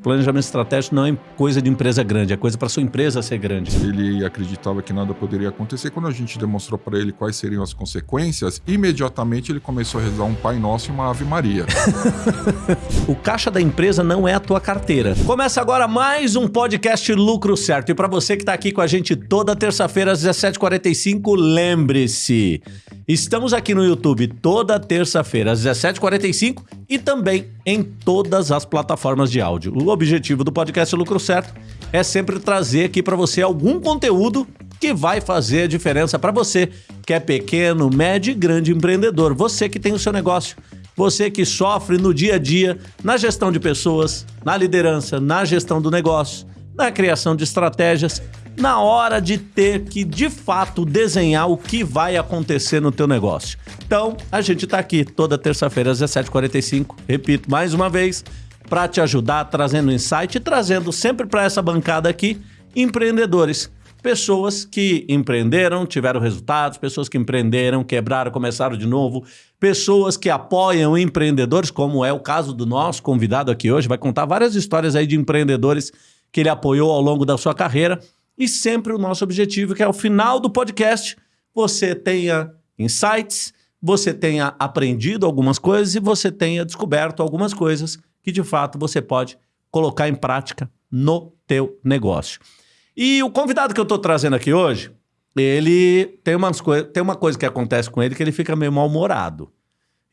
Planejamento estratégico não é coisa de empresa grande, é coisa para sua empresa ser grande. Ele acreditava que nada poderia acontecer. Quando a gente demonstrou para ele quais seriam as consequências, imediatamente ele começou a rezar um Pai Nosso e uma Ave Maria. o caixa da empresa não é a tua carteira. Começa agora mais um podcast Lucro Certo. E para você que está aqui com a gente toda terça-feira às 17h45, lembre-se, estamos aqui no YouTube toda terça-feira às 17h45 e também em todas as plataformas de áudio. O objetivo do podcast Lucro Certo é sempre trazer aqui para você algum conteúdo que vai fazer a diferença para você que é pequeno, médio e grande empreendedor. Você que tem o seu negócio, você que sofre no dia a dia na gestão de pessoas, na liderança, na gestão do negócio, na criação de estratégias, na hora de ter que de fato desenhar o que vai acontecer no teu negócio. Então, a gente está aqui toda terça-feira às 17h45, repito mais uma vez, para te ajudar, trazendo insight e trazendo sempre para essa bancada aqui empreendedores. Pessoas que empreenderam, tiveram resultados, pessoas que empreenderam, quebraram, começaram de novo, pessoas que apoiam empreendedores, como é o caso do nosso convidado aqui hoje, vai contar várias histórias aí de empreendedores que ele apoiou ao longo da sua carreira. E sempre o nosso objetivo, que é ao final do podcast, você tenha insights, você tenha aprendido algumas coisas e você tenha descoberto algumas coisas que de fato você pode colocar em prática no teu negócio. E o convidado que eu estou trazendo aqui hoje, ele tem, umas tem uma coisa que acontece com ele que ele fica meio mal-humorado.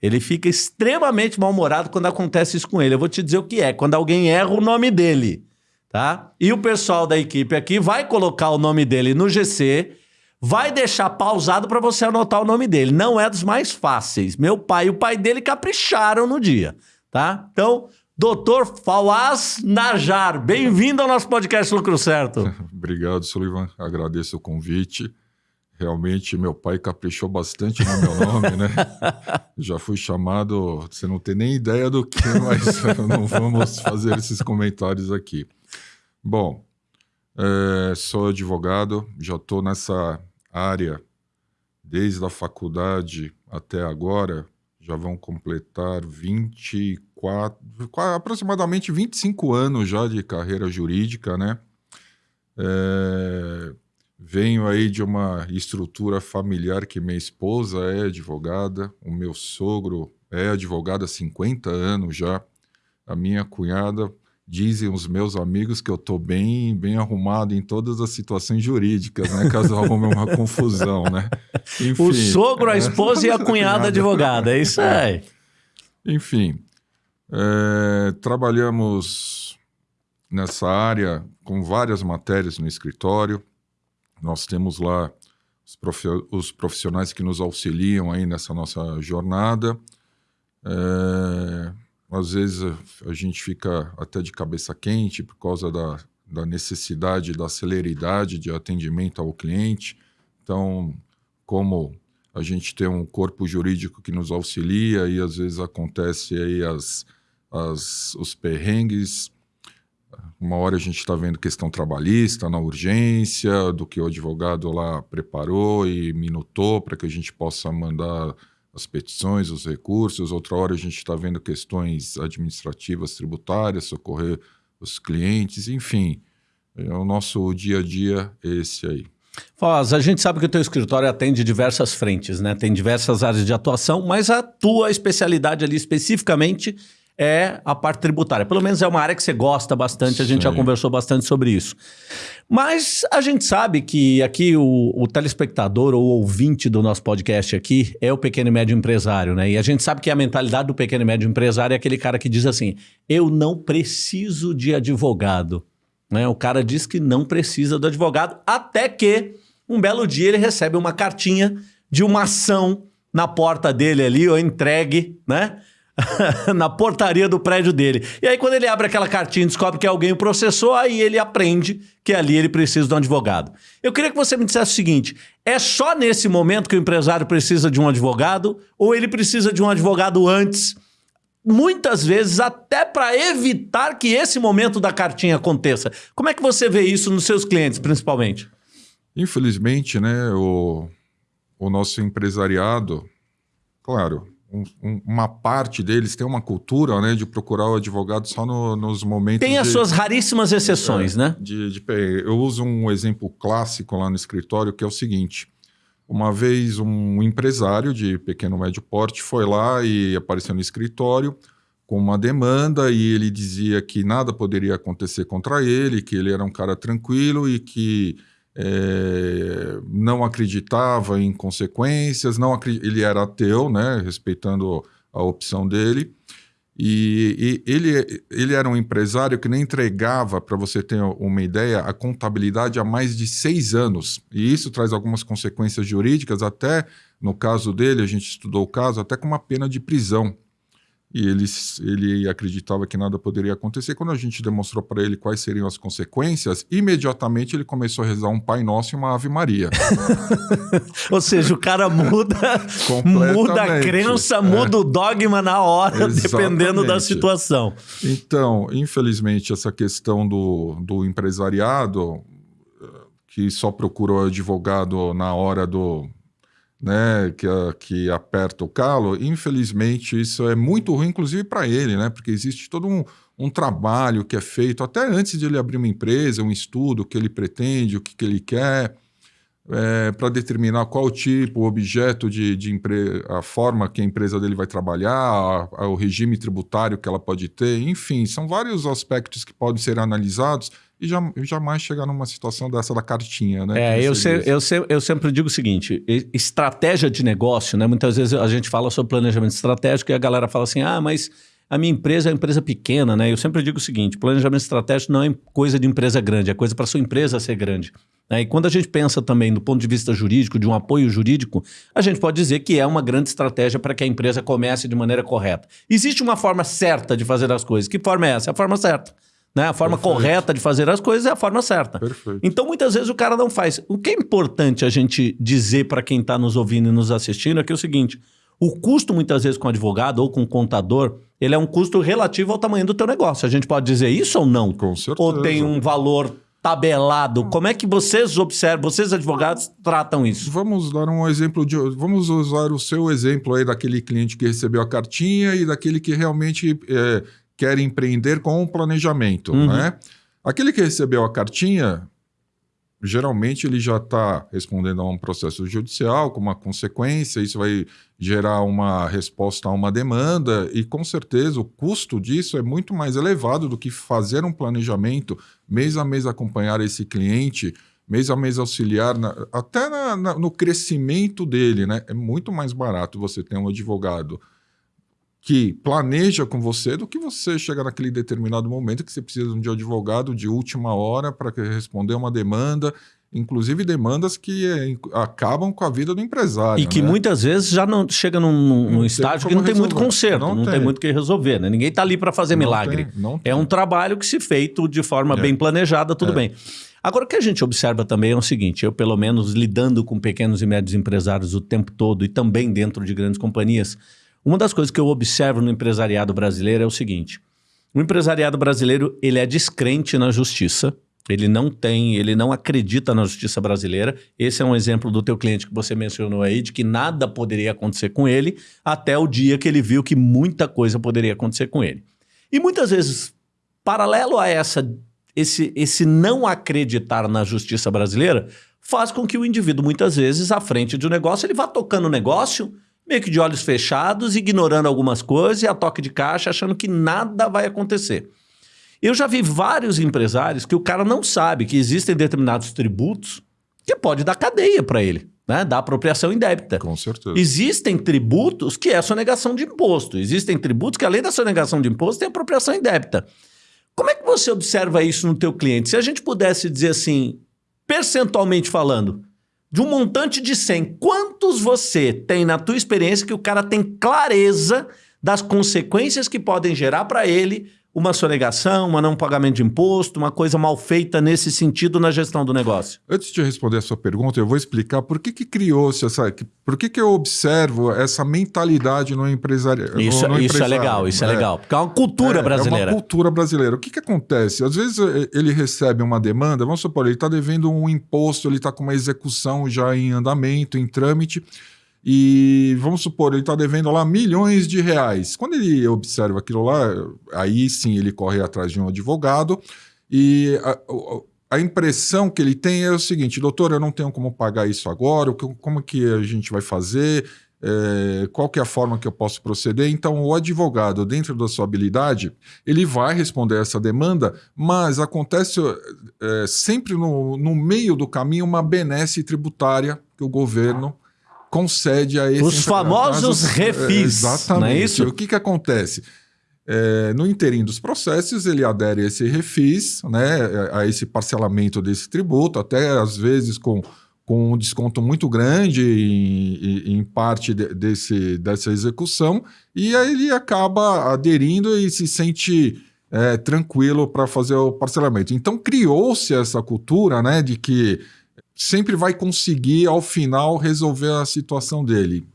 Ele fica extremamente mal-humorado quando acontece isso com ele. Eu vou te dizer o que é, quando alguém erra o nome dele, tá? E o pessoal da equipe aqui vai colocar o nome dele no GC, vai deixar pausado para você anotar o nome dele. Não é dos mais fáceis. Meu pai e o pai dele capricharam no dia, tá? Então, Doutor Fawaz Najar, bem-vindo ao nosso podcast Lucro Certo. Obrigado, Sullivan. Agradeço o convite. Realmente, meu pai caprichou bastante no meu nome, né? Já fui chamado, você não tem nem ideia do que, mas não vamos fazer esses comentários aqui. Bom, é, sou advogado, já estou nessa área desde a faculdade até agora, já vão completar 24, aproximadamente 25 anos já de carreira jurídica, né? É, venho aí de uma estrutura familiar que minha esposa é advogada, o meu sogro é advogado há 50 anos já, a minha cunhada dizem os meus amigos que eu estou bem, bem arrumado em todas as situações jurídicas, né? Caso arrume uma confusão, né? Enfim, o sogro, a esposa e a cunhada advogada, é isso aí. Enfim, é, trabalhamos nessa área com várias matérias no escritório. Nós temos lá os profissionais que nos auxiliam aí nessa nossa jornada. É, às vezes a gente fica até de cabeça quente por causa da, da necessidade da celeridade de atendimento ao cliente. Então, como a gente tem um corpo jurídico que nos auxilia e às vezes acontece aí as, as, os perrengues. Uma hora a gente está vendo questão trabalhista na urgência, do que o advogado lá preparou e minutou para que a gente possa mandar as petições, os recursos, outra hora a gente está vendo questões administrativas, tributárias, socorrer os clientes, enfim. É o nosso dia a dia esse aí. Foz, a gente sabe que o teu escritório atende diversas frentes, né? Tem diversas áreas de atuação, mas a tua especialidade ali especificamente é a parte tributária. Pelo menos é uma área que você gosta bastante, a gente Sim. já conversou bastante sobre isso. Mas a gente sabe que aqui o, o, telespectador ou ouvinte do nosso podcast aqui é o pequeno e médio empresário, né? E a gente sabe que a mentalidade do pequeno e médio empresário é aquele cara que diz assim: eu não preciso de advogado. Né? O cara diz que não precisa do advogado, até que um belo dia ele recebe uma cartinha de uma ação na porta dele ali, ou entregue, né? na portaria do prédio dele. E aí, quando ele abre aquela cartinha e descobre que alguém o processou, aí ele aprende que ali ele precisa de um advogado. Eu queria que você me dissesse o seguinte: é só nesse momento que o empresário precisa de um advogado, ou ele precisa de um advogado antes? Muitas vezes, até para evitar que esse momento da cartinha aconteça. Como é que você vê isso nos seus clientes, principalmente? Infelizmente, né, o, o nosso empresariado, claro, um, uma parte deles tem uma cultura né, de procurar o advogado só no, nos momentos. Tem as de, suas raríssimas exceções, é, né? De, de, eu uso um exemplo clássico lá no escritório que é o seguinte. Uma vez um empresário de pequeno médio porte foi lá e apareceu no escritório com uma demanda e ele dizia que nada poderia acontecer contra ele, que ele era um cara tranquilo e que é, não acreditava em consequências, não ele era ateu, né, respeitando a opção dele. E, e, ele, ele era um empresário que nem entregava, para você ter uma ideia, a contabilidade há mais de seis anos. E isso traz algumas consequências jurídicas, até no caso dele, a gente estudou o caso, até com uma pena de prisão e ele, ele acreditava que nada poderia acontecer. Quando a gente demonstrou para ele quais seriam as consequências, imediatamente ele começou a rezar um Pai Nosso e uma Ave Maria. Ou seja, o cara muda, muda a crença, é. muda o dogma na hora, Exatamente. dependendo da situação. Então, infelizmente, essa questão do, do empresariado, que só procurou advogado na hora do, né, que, que aperta o calo, infelizmente isso é muito ruim, inclusive para ele, né, porque existe todo um, um trabalho que é feito até antes de ele abrir uma empresa, um estudo, o que ele pretende, o que, que ele quer, é, para determinar qual tipo, o objeto de, de a forma que a empresa dele vai trabalhar, a, a, o regime tributário que ela pode ter, enfim, são vários aspectos que podem ser analisados e já, jamais chegar numa situação dessa da cartinha, né? É, eu, se, eu, se, eu sempre digo o seguinte: estratégia de negócio, né? Muitas vezes a gente fala sobre planejamento estratégico e a galera fala assim: ah, mas a minha empresa é uma empresa pequena, né? Eu sempre digo o seguinte: planejamento estratégico não é coisa de empresa grande, é coisa para sua empresa ser grande. Né? E quando a gente pensa também do ponto de vista jurídico, de um apoio jurídico, a gente pode dizer que é uma grande estratégia para que a empresa comece de maneira correta. Existe uma forma certa de fazer as coisas. Que forma é essa? É a forma certa. Né? A forma Perfeito. correta de fazer as coisas é a forma certa. Perfeito. Então, muitas vezes, o cara não faz. O que é importante a gente dizer para quem está nos ouvindo e nos assistindo é que é o seguinte: o custo, muitas vezes, com advogado ou com contador, ele é um custo relativo ao tamanho do teu negócio. A gente pode dizer isso ou não? Com certeza. Ou tem um valor tabelado? Como é que vocês observam, vocês advogados tratam isso? Vamos dar um exemplo de. Vamos usar o seu exemplo aí daquele cliente que recebeu a cartinha e daquele que realmente é, quer empreender com um planejamento, uhum. né? Aquele que recebeu a cartinha, geralmente ele já está respondendo a um processo judicial com uma consequência, isso vai gerar uma resposta a uma demanda e com certeza o custo disso é muito mais elevado do que fazer um planejamento mês a mês acompanhar esse cliente, mês a mês auxiliar, na, até na, na, no crescimento dele, né? É muito mais barato você ter um advogado que planeja com você do que você chegar naquele determinado momento que você precisa de um advogado de última hora para responder uma demanda, inclusive demandas que é, acabam com a vida do empresário. E que né? muitas vezes já não chega num, num estágio que não tem muito conserto, não, não tem. tem. muito o que resolver. Né? Ninguém está ali para fazer não milagre. Tem, é um trabalho que se feito de forma é. bem planejada, tudo é. bem. Agora, o que a gente observa também é o seguinte: eu, pelo menos, lidando com pequenos e médios empresários o tempo todo e também dentro de grandes companhias, uma das coisas que eu observo no empresariado brasileiro é o seguinte: o empresariado brasileiro ele é descrente na justiça. Ele não tem, ele não acredita na justiça brasileira. Esse é um exemplo do teu cliente que você mencionou aí, de que nada poderia acontecer com ele, até o dia que ele viu que muita coisa poderia acontecer com ele. E muitas vezes, paralelo a essa, esse, esse não acreditar na justiça brasileira, faz com que o indivíduo, muitas vezes, à frente de um negócio, ele vá tocando o negócio meio que de olhos fechados, ignorando algumas coisas e a toque de caixa, achando que nada vai acontecer. Eu já vi vários empresários que o cara não sabe que existem determinados tributos que pode dar cadeia para ele, né? Da apropriação indébita. Com certeza. Existem tributos que é sonegação de imposto. Existem tributos que, além da sonegação de imposto, tem apropriação indébita. Como é que você observa isso no teu cliente? Se a gente pudesse dizer assim, percentualmente falando, de um montante de 100, quantos você tem na tua experiência que o cara tem clareza das consequências que podem gerar para ele uma sonegação, um não pagamento de imposto, uma coisa mal feita nesse sentido na gestão do negócio? Antes de responder a sua pergunta, eu vou explicar por que, que criou-se essa. Por que, que eu observo essa mentalidade no empresário. Isso, no, no isso é legal, isso é, é, legal. Porque é uma cultura é, brasileira. É uma cultura brasileira. O que, que acontece? Às vezes ele recebe uma demanda, vamos supor, ele está devendo um imposto, ele está com uma execução já em andamento, em trâmite. E vamos supor, ele está devendo lá milhões de reais. Quando ele observa aquilo lá, aí sim ele corre atrás de um advogado e a, a impressão que ele tem é o seguinte, doutor, eu não tenho como pagar isso agora, como que a gente vai fazer? É, qual que é a forma que eu posso proceder? Então, o advogado, dentro da sua habilidade, ele vai responder essa demanda, mas acontece é, sempre no, no meio do caminho uma benesse tributária que o governo concede a esse Os famosos refis. É, exatamente. Não é isso? O que, que acontece? É, no interim dos processos, ele adere a esse refis, né, a esse parcelamento desse tributo, até às vezes com, com um desconto muito grande em, em parte de, desse, dessa execução, e aí ele acaba aderindo e se sente é, tranquilo para fazer o parcelamento. Então criou-se essa cultura né, de que sempre vai conseguir, ao final, resolver a situação dele.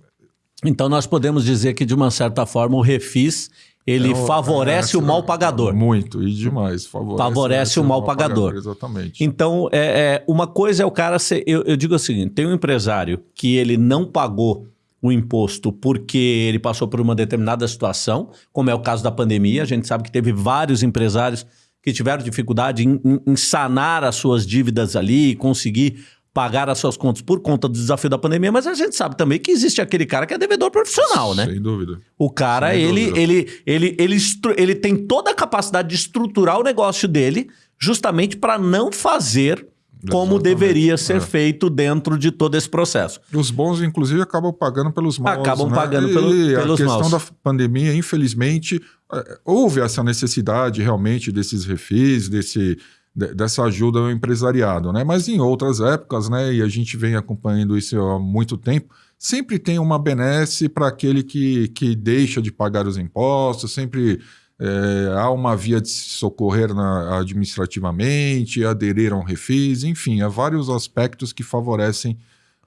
Então nós podemos dizer que, de uma certa forma, o refis ele é, favorece é, o mal pagador. Muito, e demais. Favorece, favorece o mal, pagador. pagador. Exatamente. Então, é, é, uma coisa é o cara ser. Eu, eu digo assim: tem um empresário que ele não pagou o imposto porque ele passou por uma determinada situação, como é o caso da pandemia. A gente sabe que teve vários empresários que tiveram dificuldade em, em, em sanar as suas dívidas ali, conseguir pagar as suas contas por conta do desafio da pandemia, mas a gente sabe também que existe aquele cara que é devedor profissional, né? Sem dúvida. O cara, Sem ele, dúvida. ele, ele, ele, ele, tem toda a capacidade de estruturar o negócio dele justamente para não fazer como Exatamente. deveria ser é. feito dentro de todo esse processo. Os bons, inclusive, acabam pagando pelos maus. Acabam né? pagando pelo, e pelos maus. A questão da pandemia, infelizmente, houve essa necessidade realmente desses refis, desse, dessa ajuda ao empresariado, né? Mas em outras épocas, né, e a gente vem acompanhando isso há muito tempo, sempre tem uma benesse para aquele que, que deixa de pagar os impostos, sempre é, há uma via de se socorrer na, administrativamente, aderir a um refis, enfim, há vários aspectos que favorecem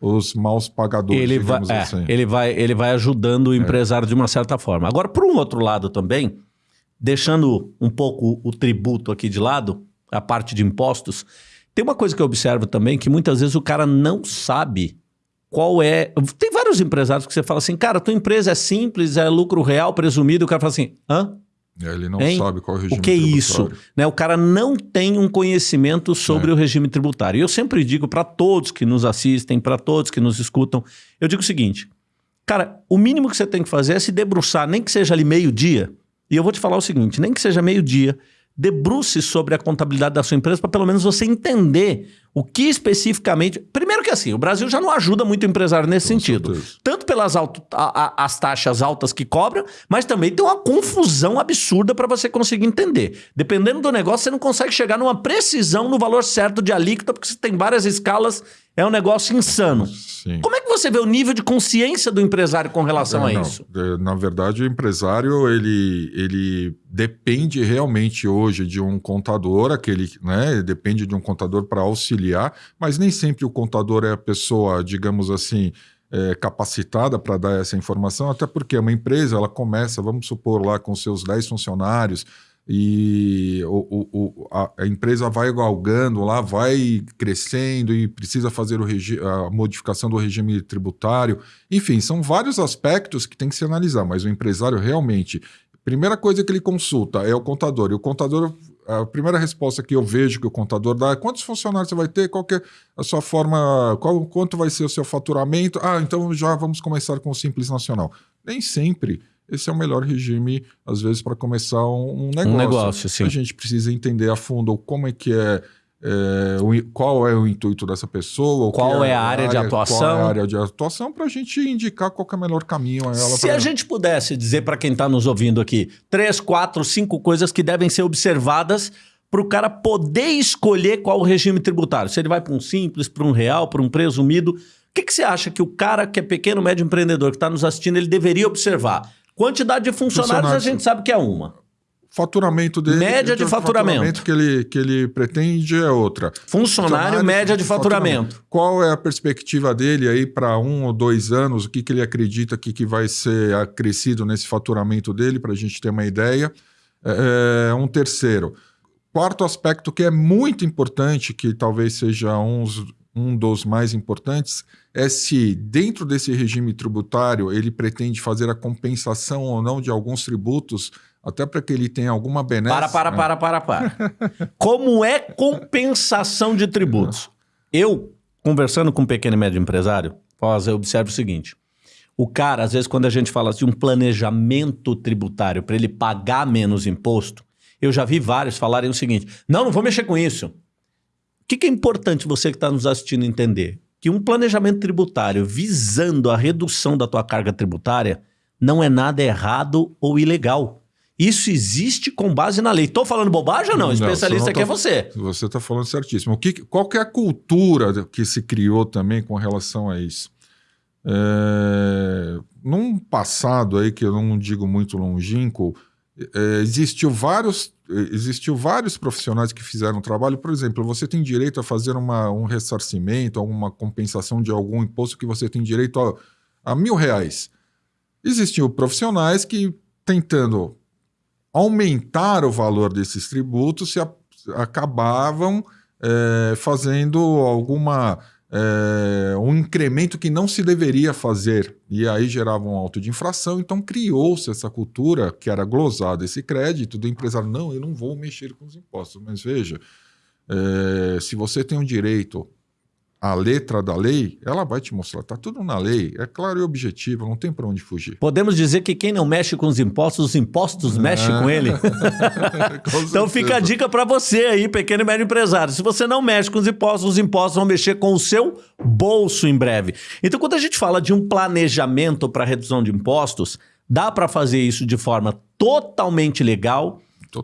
os maus pagadores, ele vai, é, assim. ele vai, ele vai ajudando o é. empresário é. de uma certa forma. Agora, por um outro lado também, deixando um pouco o tributo aqui de lado, a parte de impostos, tem uma coisa que eu observo também, que muitas vezes o cara não sabe qual é... Tem vários empresários que você fala assim, cara, tua empresa é simples, é lucro real presumido, o cara fala assim, hã? É, ele não hein? sabe qual é o regime O que é isso? Né? O cara não tem um conhecimento sobre é. o regime tributário. E eu sempre digo para todos que nos assistem, para todos que nos escutam, eu digo o seguinte, cara, o mínimo que você tem que fazer é se debruçar, nem que seja ali meio-dia, e eu vou te falar o seguinte, nem que seja meio-dia, debruce sobre a contabilidade da sua empresa para pelo menos você entender o que especificamente... Assim, o Brasil já não ajuda muito o empresário nesse Com sentido. Certeza. Tanto pelas alto, a, a, as taxas altas que cobram, mas também tem uma confusão absurda para você conseguir entender. Dependendo do negócio, você não consegue chegar numa precisão no valor certo de alíquota, porque você tem várias escalas é um negócio insano. Sim. Como é que você vê o nível de consciência do empresário com relação é, a isso? Na verdade, o empresário ele, ele depende realmente hoje de um contador, aquele, né? Depende de um contador para auxiliar, mas nem sempre o contador é a pessoa, digamos assim, é, capacitada para dar essa informação, até porque uma empresa ela começa, vamos supor lá, com seus 10 funcionários e o, o, a, empresa vai galgando lá, vai crescendo e precisa fazer a modificação do regime tributário. Enfim, são vários aspectos que tem que se analisar, mas o empresário realmente. Primeira coisa que ele consulta é o contador. E o contador, a primeira resposta que eu vejo que o contador dá é quantos funcionários você vai ter, qual é a sua forma, qual, quanto vai ser o seu faturamento. Ah, então já vamos começar com o Simples Nacional. Nem sempre esse é o melhor regime, às vezes, para começar um, um, negócio. Um negócio, sim. A gente precisa entender a fundo como é que é, é o, qual é o intuito dessa pessoa, qual é, é, a área, área, de atuação. Qual é a área de atuação para a gente indicar qual é o melhor caminho a ela. Se a gente pudesse dizer para quem está nos ouvindo aqui, três, quatro, cinco coisas que devem ser observadas para o cara poder escolher qual o regime tributário. Se ele vai para um simples, para um real, para um presumido. O que, que você acha que o cara que é pequeno, médio empreendedor, que está nos assistindo, ele deveria observar? Quantidade de funcionários, funcionários, a gente sabe que é uma. Faturamento dele. Média de faturamento. faturamento que ele, que ele pretende é outra. Funcionário, média de faturamento. faturamento. Qual é a perspectiva dele aí para um ou dois anos? O que, que ele acredita que, que vai ser acrescido nesse faturamento dele, para a gente ter uma ideia? É, é, um terceiro. Quarto aspecto que é muito importante, que talvez seja um um dos mais importantes, é se dentro desse regime tributário ele pretende fazer a compensação ou não de alguns tributos, até para que ele tenha alguma benesse. Para, para, né? para, para, para. Como é compensação de tributos? Eu, conversando com um pequeno e médio empresário, eu observo o seguinte. O cara, às vezes, quando a gente fala de um planejamento tributário para ele pagar menos imposto, eu já vi vários falarem o seguinte: não, não vou mexer com isso. O que, que é importante você que está nos assistindo entender? Que um planejamento tributário visando a redução da tua carga tributária não é nada errado ou ilegal. Isso existe com base na lei. Estou falando bobagem ou não? O Não, especialista você aqui não é tá- você. Você está falando certíssimo. O que, qual que é a cultura que se criou também com relação a isso? É, num passado aí que eu não digo muito longínquo, é, existiu vários existiu vários profissionais que fizeram trabalho. Por exemplo, você tem direito a fazer uma, um ressarcimento, alguma compensação de algum imposto que você tem direito a, a mil reais. Existiam profissionais que tentando aumentar o valor desses tributos se a- acabavam eh, fazendo alguma eh, um incremento que não se deveria fazer e aí gerava um auto de infração. Então criou-se essa cultura que era glosado esse crédito do empresário. Não, eu não vou mexer com os impostos. Mas veja, eh, se você tem um direito à letra da lei, ela vai te mostrar. Está tudo na lei. É claro e objetivo, não tem para onde fugir. Podemos dizer que quem não mexe com os impostos, os impostos mexem com ele? Com Então fica a dica para você aí, pequeno e médio empresário. Se você não mexe com os impostos, os impostos vão mexer com o seu bolso em breve. Então, quando a gente fala de um planejamento para redução de impostos, dá para fazer isso de forma totalmente legal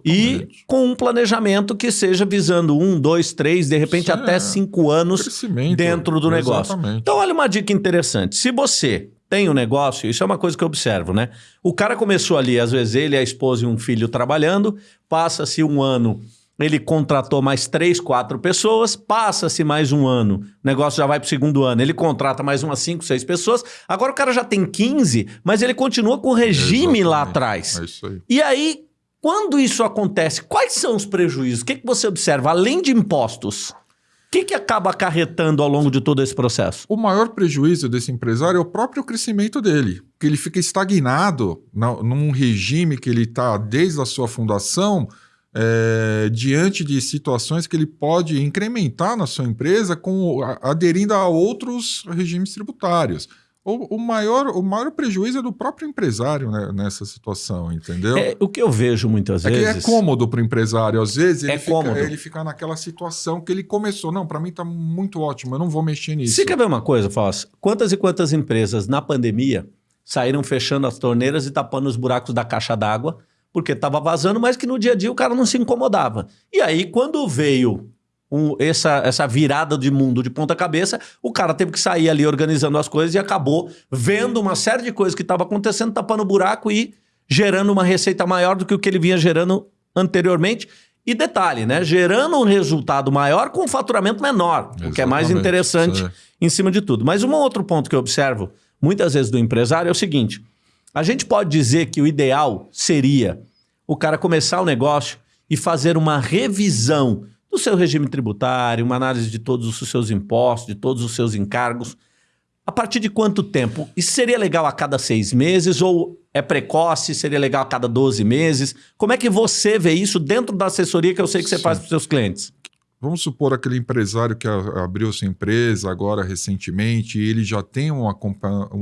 e Totalmente. com um planejamento que seja visando um, dois, três, de repente Sim, até é. cinco anos dentro do negócio. Exatamente. Então, olha uma dica interessante. Se você tem um negócio, isso é uma coisa que eu observo, né? O cara começou ali, às vezes ele, a esposa e um filho trabalhando, passa-se um ano, ele contratou mais três, quatro pessoas, passa-se mais um ano, o negócio já vai para o segundo ano, ele contrata mais umas cinco, seis pessoas, agora o cara já tem 15, mas ele continua com o regime lá Exatamente. atrás. É isso aí. E aí, quando isso acontece, quais são os prejuízos? O que, que você observa, além de impostos? O que, que acaba acarretando ao longo de todo esse processo? O maior prejuízo desse empresário é o próprio crescimento dele, que ele fica estagnado na- num regime que ele está desde a sua fundação, é, diante de situações que ele pode incrementar na sua empresa com, aderindo a outros regimes tributários. O, o maior, o maior prejuízo é do próprio empresário né, nessa situação, entendeu? É, o que eu vejo muitas É que vezes. é cômodo para o empresário. Às vezes ele, É fica, cômodo. ele fica naquela situação que ele começou. Não, para mim está muito ótimo, eu não vou mexer nisso. Você quer ver uma coisa, Foz? Quantas e quantas empresas na pandemia saíram fechando as torneiras e tapando os buracos da caixa d'água porque estava vazando, mas que no dia a dia o cara não se incomodava. E aí, quando veio um- essa, essa virada de mundo de ponta cabeça, o cara teve que sair ali organizando as coisas e acabou vendo uma série de coisas que estava acontecendo, tapando o buraco e gerando uma receita maior do que o que ele vinha gerando anteriormente. E detalhe, né? Gerando um resultado maior com um faturamento menor, o que é mais Exatamente, interessante é. em cima de tudo. Mas um outro ponto que eu observo muitas vezes do empresário é o seguinte: a gente pode dizer que o ideal seria o cara começar o negócio e fazer uma revisão do seu regime tributário, uma análise de todos os seus impostos, de todos os seus encargos. A partir de quanto tempo? Isso seria legal a cada seis meses ou é precoce? Seria legal a cada 12 meses? Como é que você vê isso dentro da assessoria que eu sei que você Sim. faz para os seus clientes? Vamos supor aquele empresário que abriu sua empresa agora recentemente e ele já tem um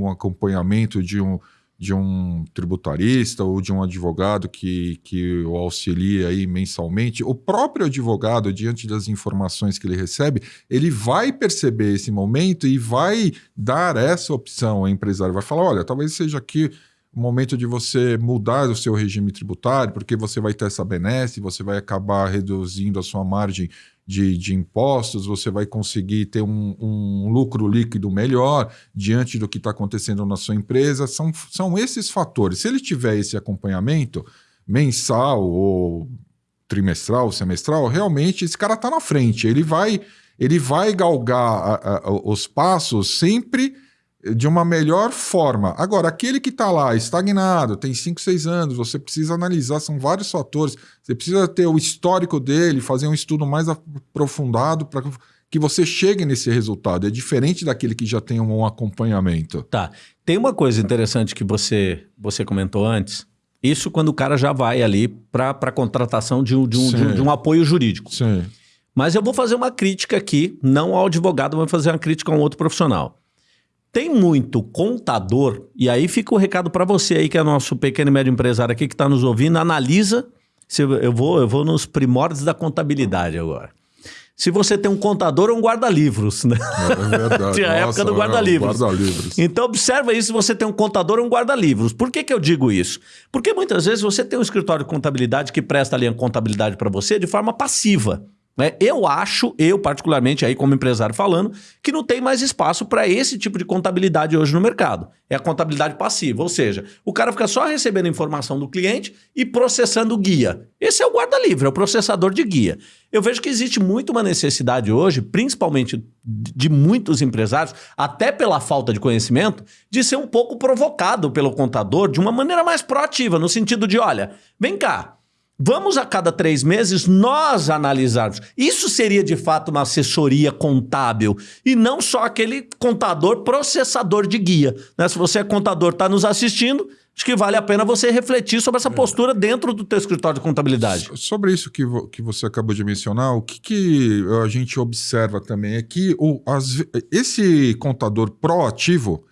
acompanhamento de um, de um tributarista ou de um advogado que, que o auxilia aí mensalmente. O próprio advogado, diante das informações que ele recebe, ele vai perceber esse momento e vai dar essa opção ao empresário. Vai falar: olha, talvez seja aqui o momento de você mudar o seu regime tributário, porque você vai ter essa benesse, você vai acabar reduzindo a sua margem de, de impostos, você vai conseguir ter um, um lucro líquido melhor diante do que está acontecendo na sua empresa. São, são esses fatores. Se ele tiver esse acompanhamento mensal ou trimestral, semestral, realmente esse cara está na frente. Ele vai, ele vai galgar a- a- os passos sempre de uma melhor forma. Agora, aquele que está lá estagnado, tem 5, 6 anos, você precisa analisar, são vários fatores. Você precisa ter o histórico dele, fazer um estudo mais aprofundado para que você chegue nesse resultado. É diferente daquele que já tem um acompanhamento. Tá. Tem uma coisa interessante que você, você comentou antes. Isso quando o cara já vai ali para a contratação de um, de, um, de, um, de um apoio jurídico. Sim. Mas eu vou fazer uma crítica aqui, não ao advogado, vou fazer uma crítica a um outro profissional. Tem muito contador, e aí fica o recado para você aí, que é nosso pequeno e médio empresário aqui que está nos ouvindo, analisa. Se eu, vou, eu vou nos primórdios da contabilidade agora. Se você tem um contador ou um guarda-livros, né? É verdade. Tinha a época do guarda-livros. Guarda então observa isso se você tem um contador ou um guarda-livros. Por que, que eu digo isso? Porque muitas vezes você tem um escritório de contabilidade que presta ali a contabilidade para você de forma passiva. Né? Eu acho, eu particularmente aí como empresário falando, que não tem mais espaço para esse tipo de contabilidade hoje no mercado. É a contabilidade passiva, ou seja, o cara fica só recebendo informação do cliente e processando o guia. Esse é o guarda-livre, é o processador de guia. Eu vejo que existe muito uma necessidade hoje, principalmente de muitos empresários, até pela falta de conhecimento, de ser um pouco provocado pelo contador de uma maneira mais proativa, no sentido de, olha, vem cá, Vamos a cada três meses nós analisarmos. Isso seria de fato uma assessoria contábil e não só aquele contador processador de guia. Né? Se você é contador, está nos assistindo, acho que vale a pena você refletir sobre essa postura dentro do teu escritório de contabilidade. Sobre isso que, vo que você acabou de mencionar, o que, que a gente observa também é que o, as, esse contador proativo,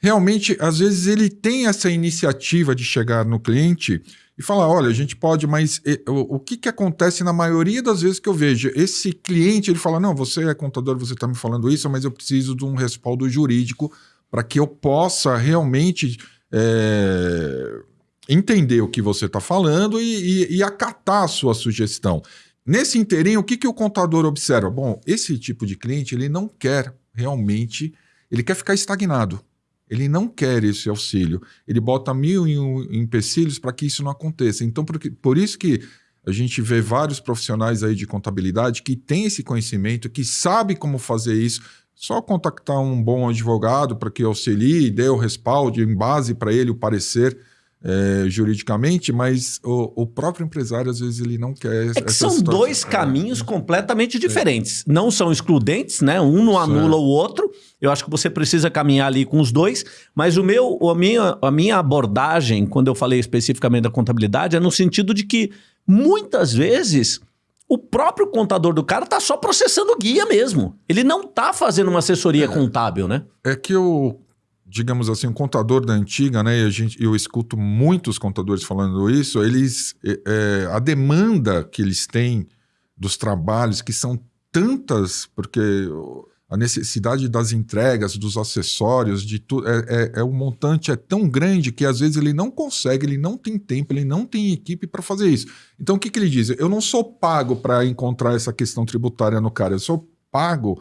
realmente, às vezes, ele tem essa iniciativa de chegar no cliente e falar: olha, a gente pode, mas o, o, que, que acontece na maioria das vezes que eu vejo? Esse cliente ele fala: não, você é contador, você está me falando isso, mas eu preciso de um respaldo jurídico para que eu possa realmente é, entender o que você está falando e, e, e, acatar a sua sugestão. Nesse inteirinho, o que, que o contador observa? Bom, esse tipo de cliente ele não quer realmente, ele quer ficar estagnado. Ele não quer esse auxílio. Ele bota mil empecilhos para que isso não aconteça. Então, por, por isso que a gente vê vários profissionais aí de contabilidade que têm esse conhecimento, que sabe como fazer isso. Só contactar um bom advogado para que auxilie, dê o respaldo, em base para ele o parecer é, juridicamente, mas o, o, próprio empresário, às vezes, ele não quer. É que são situação. dois caminhos é. completamente diferentes. É. Não são excludentes, né? Um não anula o outro. Eu acho que você precisa caminhar ali com os dois. Mas o meu, a, minha, a minha abordagem, quando eu falei especificamente da contabilidade, é no sentido de que muitas vezes o próprio contador do cara está só processando guia mesmo. Ele não está fazendo uma assessoria é. contábil, né? É que o digamos assim, um contador da antiga, né? E a gente, eu escuto muitos contadores falando isso. Eles, é, a demanda que eles têm dos trabalhos, que são tantas, porque a necessidade das entregas, dos acessórios, de tudo, é, é, é, o montante é tão grande que às vezes ele não consegue, ele não tem tempo, ele não tem equipe para fazer isso. Então o que, que ele diz? Eu não sou pago para encontrar essa questão tributária no cara, eu sou pago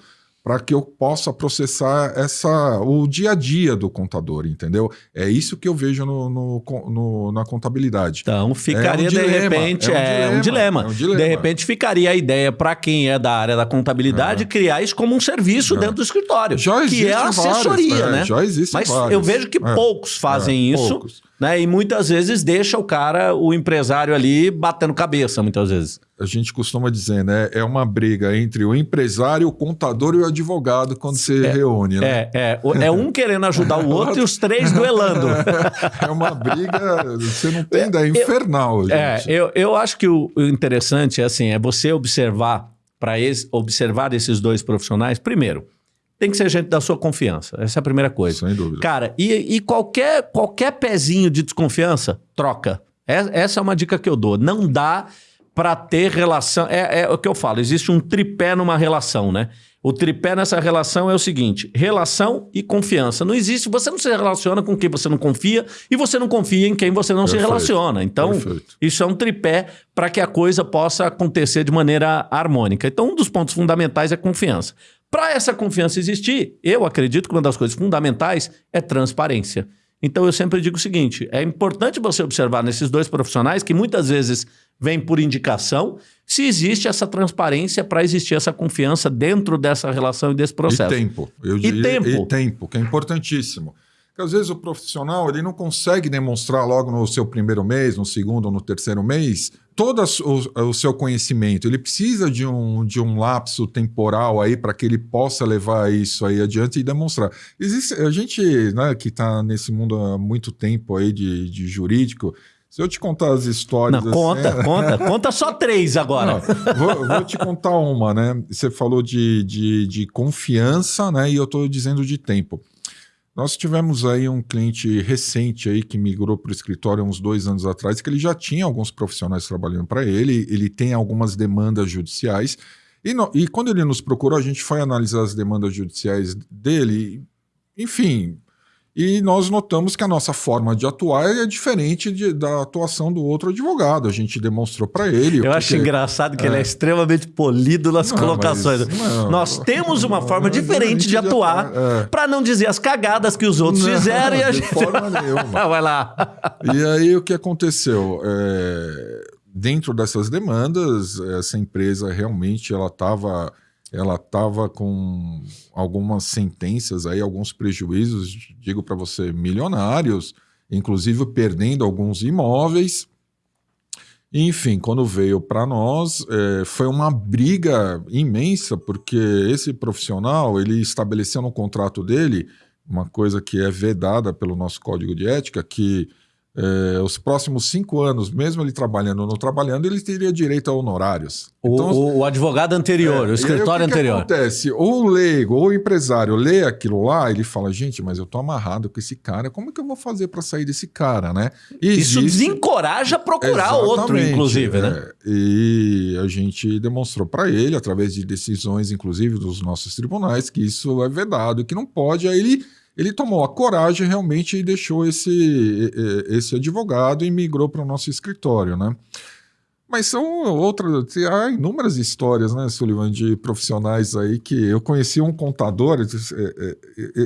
para que eu possa processar essa o dia a dia do contador, entendeu? É isso que eu vejo no, no, no na contabilidade. Então ficaria é um de dilema, repente é um, é um, dilema. é um, dilema. De repente ficaria a ideia para quem é da área da contabilidade é. criar isso como um serviço é. dentro do escritório, já que é a assessoria, vários, né? Já existe. Mas vários. eu vejo que poucos fazem isso. Poucos. Né? E muitas vezes deixa o cara, o empresário ali, batendo cabeça, muitas vezes. A gente costuma dizer, né? É uma briga entre o empresário, o contador e o advogado quando se é, reúne. Né? É, é. É um querendo ajudar o outro e os três duelando. É uma briga, você não tem ideia, é infernal. Gente. É, eu, eu acho que o, o interessante é assim, é você observar, para observar esses dois profissionais, primeiro, tem que ser gente da sua confiança. Essa é a primeira coisa. Sem dúvida. Cara, e, e qualquer, qualquer pezinho de desconfiança, troca. É, essa é uma dica que eu dou. Não dá para ter relação. É, é o que eu falo, existe um tripé numa relação, né? O tripé nessa relação é o seguinte: relação e confiança. Não existe, você não se relaciona com quem você não confia e você não confia em quem você não Perfeito. se relaciona. Então, Perfeito. isso é um tripé para que a coisa possa acontecer de maneira harmônica. Então, um dos pontos fundamentais é confiança. Para essa confiança existir, eu acredito que uma das coisas fundamentais é transparência. Então eu sempre digo o seguinte: é importante você observar nesses dois profissionais que muitas vezes vêm por indicação se existe essa transparência para existir essa confiança dentro dessa relação e desse processo. E tempo. Eu e tempo. E tempo, que é importantíssimo. Porque às vezes o profissional ele não consegue demonstrar logo no seu primeiro mês, no segundo ou no terceiro mês, todo o, o seu conhecimento. Ele precisa de um, de um lapso temporal aí para que ele possa levar isso aí adiante e demonstrar. Existe, a gente né, que está nesse mundo há muito tempo aí de, de jurídico, se eu te contar as histórias. Não, conta, assim, conta. Conta só três agora. Não, vou, vou, te contar uma, né? Você falou de, de, de confiança, né? E eu estou dizendo de tempo. Nós tivemos aí um cliente recente aí que migrou para o escritório uns dois anos atrás, que ele já tinha alguns profissionais trabalhando para ele, ele tem algumas demandas judiciais. E, no, e quando ele nos procurou, a gente foi analisar as demandas judiciais dele. Enfim, e nós notamos que a nossa forma de atuar é diferente de, da atuação do outro advogado. A gente demonstrou para ele. Eu porque, acho engraçado que é. ele é extremamente polido nas não, colocações. Mas, não, nós temos uma forma diferente de atuar é. para não dizer as cagadas que os outros não, fizeram e a gente. forma nenhuma. Vai lá. E aí o que aconteceu? É... Dentro dessas demandas, essa empresa realmente ela estava ela estava com algumas sentenças aí, alguns prejuízos, digo para você, milionários, inclusive perdendo alguns imóveis. Enfim, quando veio para nós, é, foi uma briga imensa, porque esse profissional, ele estabeleceu no contrato dele uma coisa que é vedada pelo nosso código de ética, que é, os próximos cinco anos, mesmo ele trabalhando ou não trabalhando, ele teria direito a honorários. O, então, o, o advogado anterior, é, o escritório aí, o que anterior. O que acontece? Ou o leigo ou o empresário lê aquilo lá, ele fala: gente, mas eu tô amarrado com esse cara, como que eu vou fazer para sair desse cara, né? E Isso desencoraja a procurar outro, inclusive, né? É, e a gente demonstrou para ele, através de decisões, inclusive dos nossos tribunais, que isso é vedado, que não pode. Aí ele ele tomou a coragem realmente e deixou esse, esse advogado e migrou para o nosso escritório, né? Mas são outras, há inúmeras histórias, né, Sullivan, de profissionais aí que eu conheci um contador,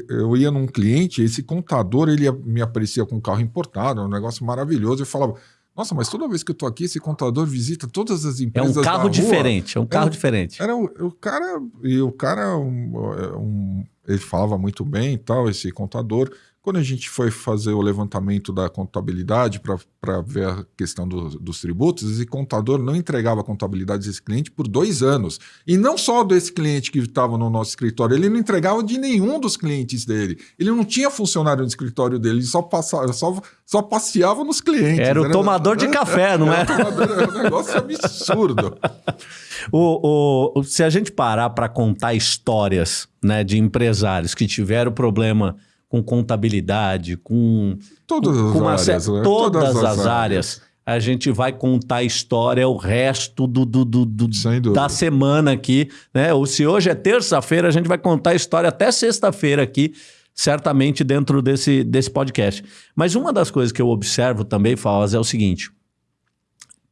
eu ia num cliente, esse contador ele me aparecia com um carro importado, um negócio maravilhoso, eu falava, nossa, mas toda vez que eu tô aqui, esse contador visita todas as empresas. É um carro diferente, é um carro era, diferente. Era o, o, cara, e o cara, um, um, ele falava muito bem e tal, esse contador. Quando a gente foi fazer o levantamento da contabilidade para ver a questão do, dos tributos, esse contador não entregava a contabilidade desse cliente por dois anos. E não só desse cliente que estava no nosso escritório, ele não entregava de nenhum dos clientes dele. Ele não tinha funcionário no escritório dele, ele só, passava, só, só passeava nos clientes. Era o era, tomador de café, não é? Era um negócio absurdo. o, o, se a gente parar para contar histórias né, de empresários que tiveram problema com contabilidade, com. Todas com, as com áreas. Né? Todas, todas, as, áreas. áreas. A gente vai contar a história o resto do, do, do, do da semana aqui. Né? Ou se hoje é terça-feira, a gente vai contar a história até sexta-feira aqui, certamente dentro desse, desse podcast. Mas uma das coisas que eu observo também, Falas, é o seguinte: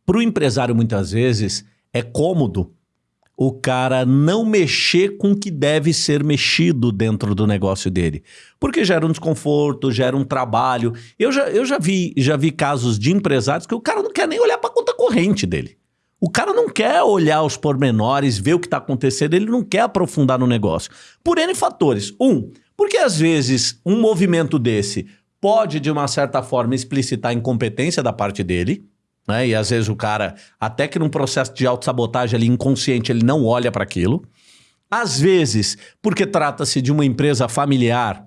para o empresário, muitas vezes, é cômodo o cara não mexer com o que deve ser mexido dentro do negócio dele. Porque gera um desconforto, gera um trabalho. Eu já, eu já, vi, já vi casos de empresários que o cara não quer nem olhar para a conta corrente dele. O cara não quer olhar os pormenores, ver o que está acontecendo, ele não quer aprofundar no negócio. Por N fatores. Um, porque às vezes um movimento desse pode, de uma certa forma, explicitar incompetência da parte dele. Né? E às vezes o cara, até que num processo de autossabotagem ali inconsciente, ele não olha para aquilo. Às vezes, porque trata-se de uma empresa familiar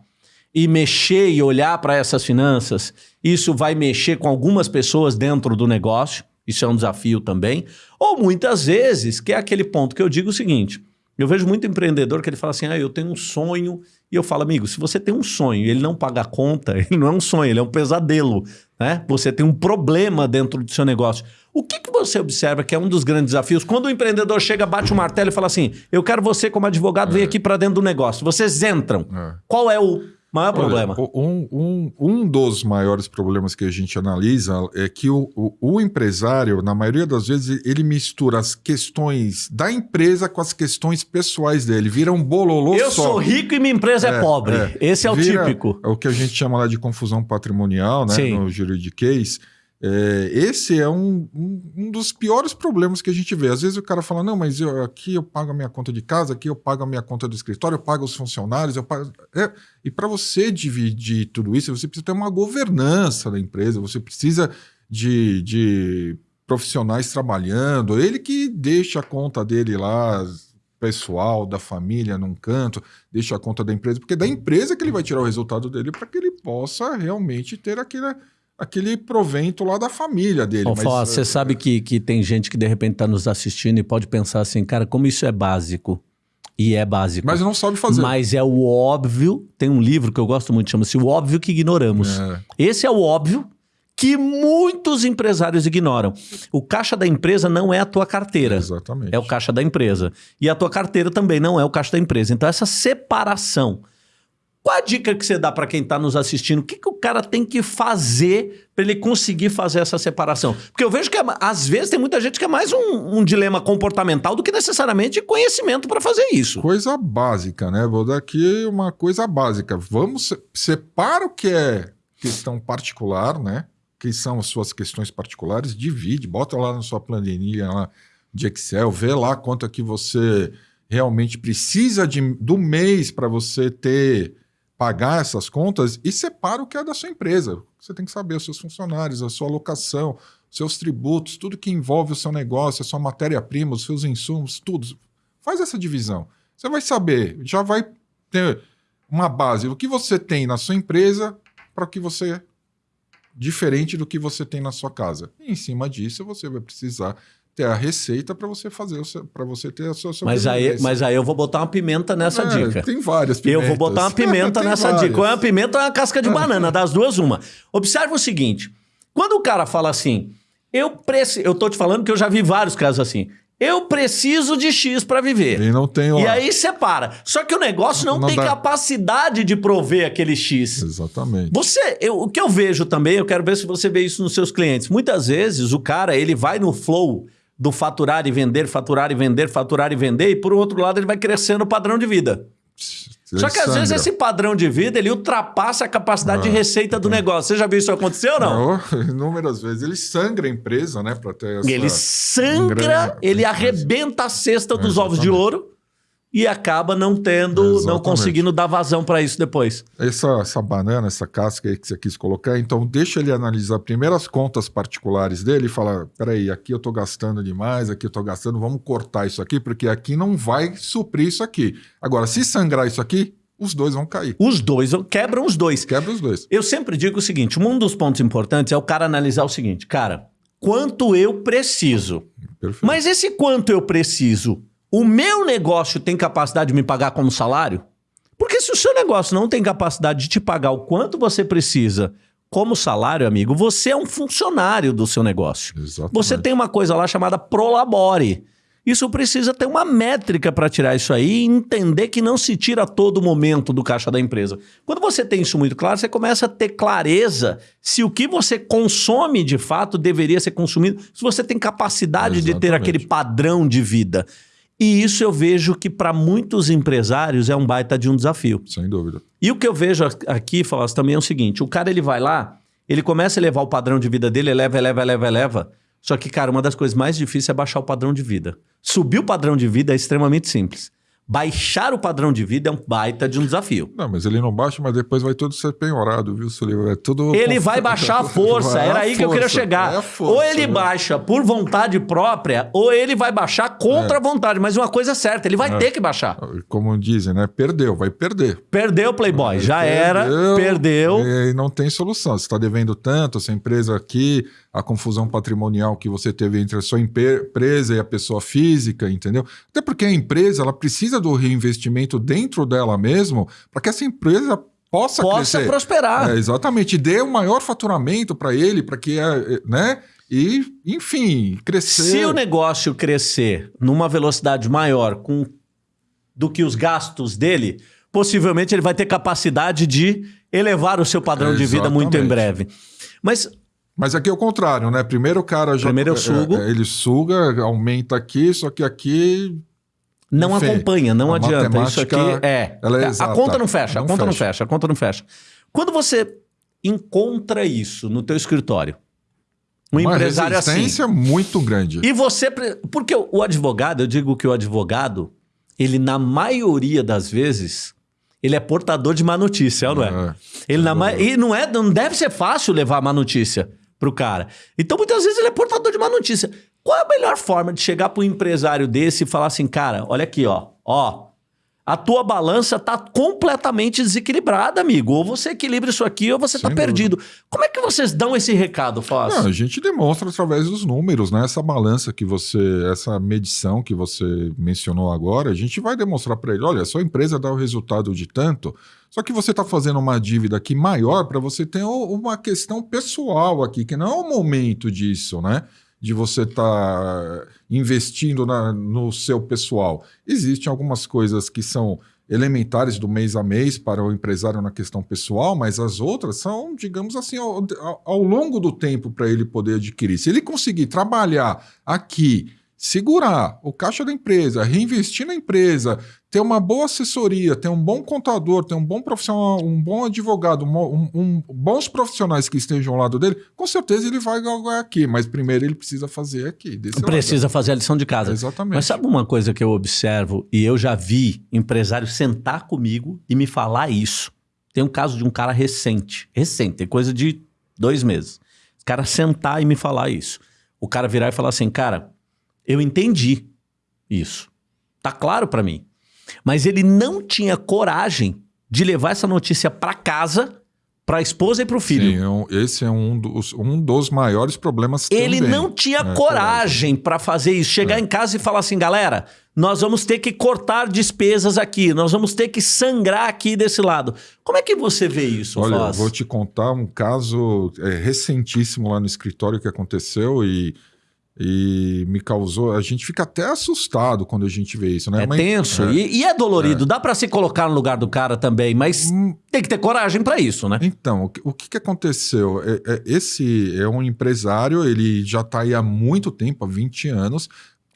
e mexer e olhar para essas finanças, isso vai mexer com algumas pessoas dentro do negócio. Isso é um desafio também. Ou muitas vezes, que é aquele ponto que eu digo o seguinte: eu vejo muito empreendedor que ele fala assim: ah, eu tenho um sonho. E eu falo, amigo, se você tem um sonho e ele não paga a conta, ele não é um sonho, ele é um pesadelo. Né? Você tem um problema dentro do seu negócio. O que, que você observa que é um dos grandes desafios? Quando o empreendedor chega, bate o martelo e fala assim: Eu quero você, como advogado, é. vir aqui para dentro do negócio. Vocês entram. É. Qual é o Maior Olha, problema. Um, um, um dos maiores problemas que a gente analisa é que o, o, o, empresário, na maioria das vezes, ele mistura as questões da empresa com as questões pessoais dele. Vira um bololô Eu só. sou rico e minha empresa é, é pobre. É. Esse é o Vira, típico. É o que a gente chama lá de confusão patrimonial, né? Sim. No juridiquês. É, esse é um, um, um, dos piores problemas que a gente vê. Às vezes o cara fala, não, mas eu, aqui eu pago a minha conta de casa, aqui eu pago a minha conta do escritório, eu pago os funcionários, eu pago... É, e para você dividir tudo isso, você precisa ter uma governança da empresa, você precisa de, de profissionais trabalhando, ele que deixa a conta dele lá, pessoal, da família, num canto, deixa a conta da empresa, porque é da empresa que ele vai tirar o resultado dele para que ele possa realmente ter aquele, aquele provento lá da família dele. Mas, você é... sabe que, que tem gente que de repente está nos assistindo e pode pensar assim, cara, como isso é básico. E é básico. Mas não sabe fazer. Mas é o óbvio. Tem um livro que eu gosto muito, chama-se O Óbvio que Ignoramos. É. Esse é o óbvio que muitos empresários ignoram. O caixa da empresa não é a tua carteira. Exatamente. É o caixa da empresa. E a tua carteira também não é o caixa da empresa. Então, essa separação. Qual a dica que você dá para quem está nos assistindo? O que, que o cara tem que fazer para ele conseguir fazer essa separação? Porque eu vejo que, às vezes, tem muita gente que é mais um, um dilema comportamental do que necessariamente conhecimento para fazer isso. Coisa básica, né? Vou dar aqui uma coisa básica. Vamos, separa o que é questão particular, né? que são as suas questões particulares, divide, bota lá na sua planilha lá de Excel, vê lá quanto é que você realmente precisa de, do mês para você ter pagar essas contas e separa o que é da sua empresa. Você tem que saber os seus funcionários, a sua alocação, seus tributos, tudo que envolve o seu negócio, a sua matéria-prima, os seus insumos, tudo. Faz essa divisão. Você vai saber, já vai ter uma base do que você tem na sua empresa para o que você diferente do que você tem na sua casa. E em cima disso, você vai precisar ter a receita para você fazer para você ter a sua mas aí mas aí eu vou botar uma pimenta nessa é, dica tem várias pimentas. eu vou botar uma pimenta nessa várias. dica ou é uma pimenta ou é uma casca de banana das duas uma observe o seguinte quando o cara fala assim eu preciso eu tô te falando que eu já vi vários casos assim eu preciso de X para viver. E não tem E aí separa. Só que o negócio não, não tem dá... capacidade de prover aquele X. Exatamente. Você, eu, o que eu vejo também, eu quero ver se você vê isso nos seus clientes. Muitas vezes o cara, ele vai no flow do faturar e vender, faturar e vender, faturar e vender, e por outro lado ele vai crescendo o padrão de vida. Só que às vezes esse padrão de vida ele ultrapassa a capacidade de receita do negócio. Você já viu isso acontecer ou não? não inúmeras vezes. Ele sangra a empresa, né? Ter essa... Ele sangra, ele arrebenta a cesta dos ovos de ouro e acaba não tendo, Exatamente. não conseguindo dar vazão para isso depois. Essa, essa banana, essa casca aí que você quis colocar, então deixa ele analisar primeiro as contas particulares dele e falar: peraí, aqui eu estou gastando demais, aqui eu estou gastando, vamos cortar isso aqui, porque aqui não vai suprir isso aqui. Agora, se sangrar isso aqui, os dois vão cair. Os dois, quebram os dois. Quebra os dois. Eu sempre digo o seguinte: um dos pontos importantes é o cara analisar o seguinte, cara, quanto eu preciso. Perfeito. Mas esse quanto eu preciso o meu negócio tem capacidade de me pagar como salário? Porque se o seu negócio não tem capacidade de te pagar o quanto você precisa como salário, amigo, você é um funcionário do seu negócio. Exatamente. Você tem uma coisa lá chamada Prolabore. Isso precisa ter uma métrica para tirar isso aí e entender que não se tira a todo momento do caixa da empresa. Quando você tem isso muito claro, você começa a ter clareza se o que você consome de fato deveria ser consumido, se você tem capacidade Exatamente. de ter aquele padrão de vida. E isso eu vejo que para muitos empresários é um baita de um desafio. Sem dúvida. E o que eu vejo aqui, Falas, também é o seguinte: o cara ele vai lá, ele começa a elevar o padrão de vida dele, eleva, eleva, eleva, eleva. Só que, cara, uma das coisas mais difíceis é baixar o padrão de vida. Subir o padrão de vida é extremamente simples. Baixar o padrão de vida é um baita de um desafio. Não, mas ele não baixa, mas depois vai tudo ser penhorado, viu, Sullivan? É tudo. Ele vai baixar a força, era aí força, que eu queria chegar. É força, ou ele né? baixa por vontade própria, ou ele vai baixar contra é. a vontade. Mas uma coisa é certa, ele vai é. ter que baixar. Como dizem, né? Perdeu, vai perder. Perdeu, Playboy. Já perdeu, era, perdeu. E não tem solução. Você está devendo tanto, essa empresa aqui, a confusão patrimonial que você teve entre a sua empresa e a pessoa física, entendeu? Até porque a empresa ela precisa do reinvestimento dentro dela mesmo para que essa empresa possa, possa crescer. prosperar. É, exatamente, dê o um maior faturamento para ele, para que, é, é, né? E, enfim, crescer. Se o negócio crescer numa velocidade maior com, do que os gastos dele, possivelmente ele vai ter capacidade de elevar o seu padrão é, de vida muito em breve. Mas mas aqui é o contrário, né? Primeiro o cara já. Primeiro eu sugo. É, ele suga, aumenta aqui, só que aqui. Não enfim, acompanha, não adianta. Isso aqui é. é a conta não fecha, não a conta fecha. não fecha, a conta não fecha. Quando você encontra isso no teu escritório, Um Uma empresário assim. resistência muito grande. E você. Porque o advogado, eu digo que o advogado, ele, na maioria das vezes, ele é portador de má notícia, não é? É. Ele na ma... E não, é, não deve ser fácil levar má notícia pro cara. Então, muitas vezes, ele é portador de má notícia. Qual é a melhor forma de chegar para um empresário desse e falar assim, cara, olha aqui, ó, ó. A tua balança tá completamente desequilibrada, amigo. Ou você equilibra isso aqui, ou você tá Sem perdido. Como é que vocês dão esse recado, Foz? Não, a gente demonstra através dos números, né? Essa balança que você, essa medição que você mencionou agora, a gente vai demonstrar para ele: olha, a sua empresa dá o resultado de tanto, só que você está fazendo uma dívida aqui maior para você ter uma questão pessoal aqui, que não é o momento disso, né? De você estar investindo na- no seu pessoal. Existem algumas coisas que são elementares do mês a mês para o empresário na questão pessoal, mas as outras são, digamos assim, ao- ao longo do tempo para ele poder adquirir. Se ele conseguir trabalhar aqui, segurar o caixa da empresa, reinvestir na empresa, ter uma boa assessoria, ter um bom contador, ter um bom profissional, um bom advogado, um, um- bons profissionais que estejam ao lado dele, com certeza ele vai ganhar aqui, mas primeiro ele precisa fazer aqui. desse lado. Precisa fazer a lição de casa. Exatamente. Mas sabe uma coisa que eu observo e eu já vi empresário sentar comigo e me falar isso? Tem um caso de um cara recente, recente, tem coisa de dois meses. O cara sentar e me falar isso. O cara virar e falar assim, cara, eu entendi isso. Tá claro pra mim. Mas ele não tinha coragem de levar essa notícia pra casa, pra esposa e pro filho. Sim, é esse é um dos, um dos maiores problemas Ele também. não tinha É, coragem pra fazer isso. Chegar É. em casa e falar assim, galera, nós vamos ter que cortar despesas aqui, nós vamos ter que sangrar aqui desse lado. Como é que você vê isso, Olha, eu Foz? vou te contar um caso é, recentíssimo lá no escritório que aconteceu e, e me causou. A gente fica até assustado quando a gente vê isso, né? É Mas- tenso é. E, e é dolorido. Dá pra se colocar no lugar do cara também, mas Hum, tem que ter coragem pra isso, né? Então, o que, o que que aconteceu? É- é- esse é um empresário, ele já está aí há muito tempo, há 20 anos.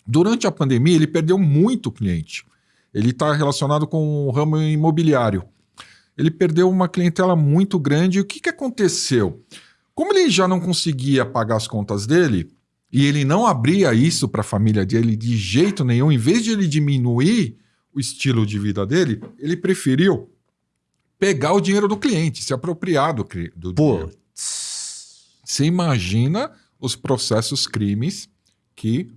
Durante a pandemia, ele perdeu muito cliente. Ele está relacionado com o ramo imobiliário. Ele perdeu uma clientela muito grande. E o que, que aconteceu? Como ele já não conseguia pagar as contas dele, e ele não abria isso para a família dele de jeito nenhum, em vez de ele diminuir o estilo de vida dele, ele preferiu pegar o dinheiro do cliente, se apropriar do, do dinheiro. Putz. Você imagina os processos crimes que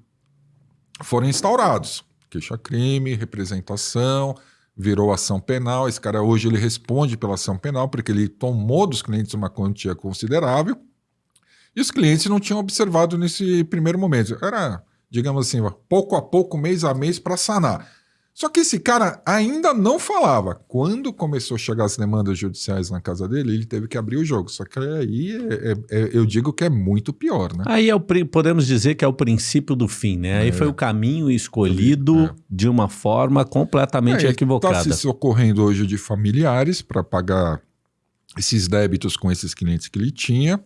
foram instaurados. Queixa-crime, representação, virou ação penal. Esse cara hoje ele responde pela ação penal porque ele tomou dos clientes uma quantia considerável e os clientes não tinham observado nesse primeiro momento. Era, digamos assim, pouco a pouco, mês a mês para sanar. Só que esse cara ainda não falava. Quando começou a chegar as demandas judiciais na casa dele, ele teve que abrir o jogo. Só que aí é- é- é- eu digo que é muito pior, né? Aí é o, podemos dizer que é o princípio do fim, né? Aí É. foi o caminho escolhido É. de uma forma completamente É, ele equivocada. Está se socorrendo hoje de familiares para pagar esses débitos com esses clientes que ele tinha.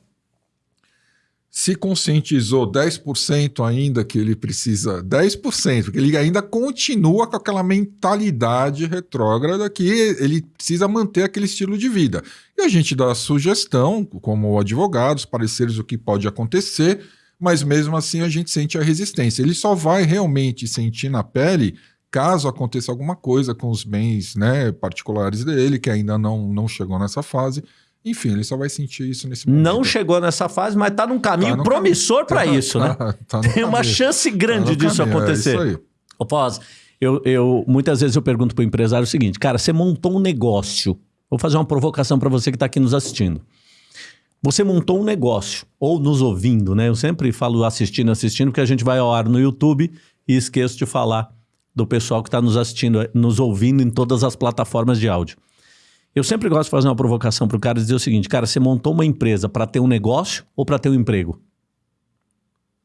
Se conscientizou 10% ainda que ele precisa, 10%, porque ele ainda continua com aquela mentalidade retrógrada que ele precisa manter aquele estilo de vida. E a gente dá sugestão, como advogados, pareceres o que pode acontecer, mas mesmo assim a gente sente a resistência. Ele só vai realmente sentir na pele caso aconteça alguma coisa com os bens né, particulares dele, que ainda não, não chegou nessa fase. Enfim, ele só vai sentir isso nesse momento. Não chegou nessa fase, mas tá num caminho Tá promissor pra Tá- isso, né? tá- no Tem uma caminho. chance Tá grande disso caminho, é acontecer. isso aí. Ô, Pós, eu, eu, muitas vezes eu pergunto pro empresário o seguinte, cara, você montou um negócio. Vou fazer uma provocação para você que está aqui nos assistindo. Você montou um negócio, ou nos ouvindo, né? Eu sempre falo assistindo, assistindo, porque a gente vai ao ar no YouTube e esqueço de falar do pessoal que está nos assistindo, nos ouvindo em todas as plataformas de áudio. Eu sempre gosto de fazer uma provocação para o cara e dizer o seguinte, cara, você montou uma empresa para ter um negócio ou para ter um emprego?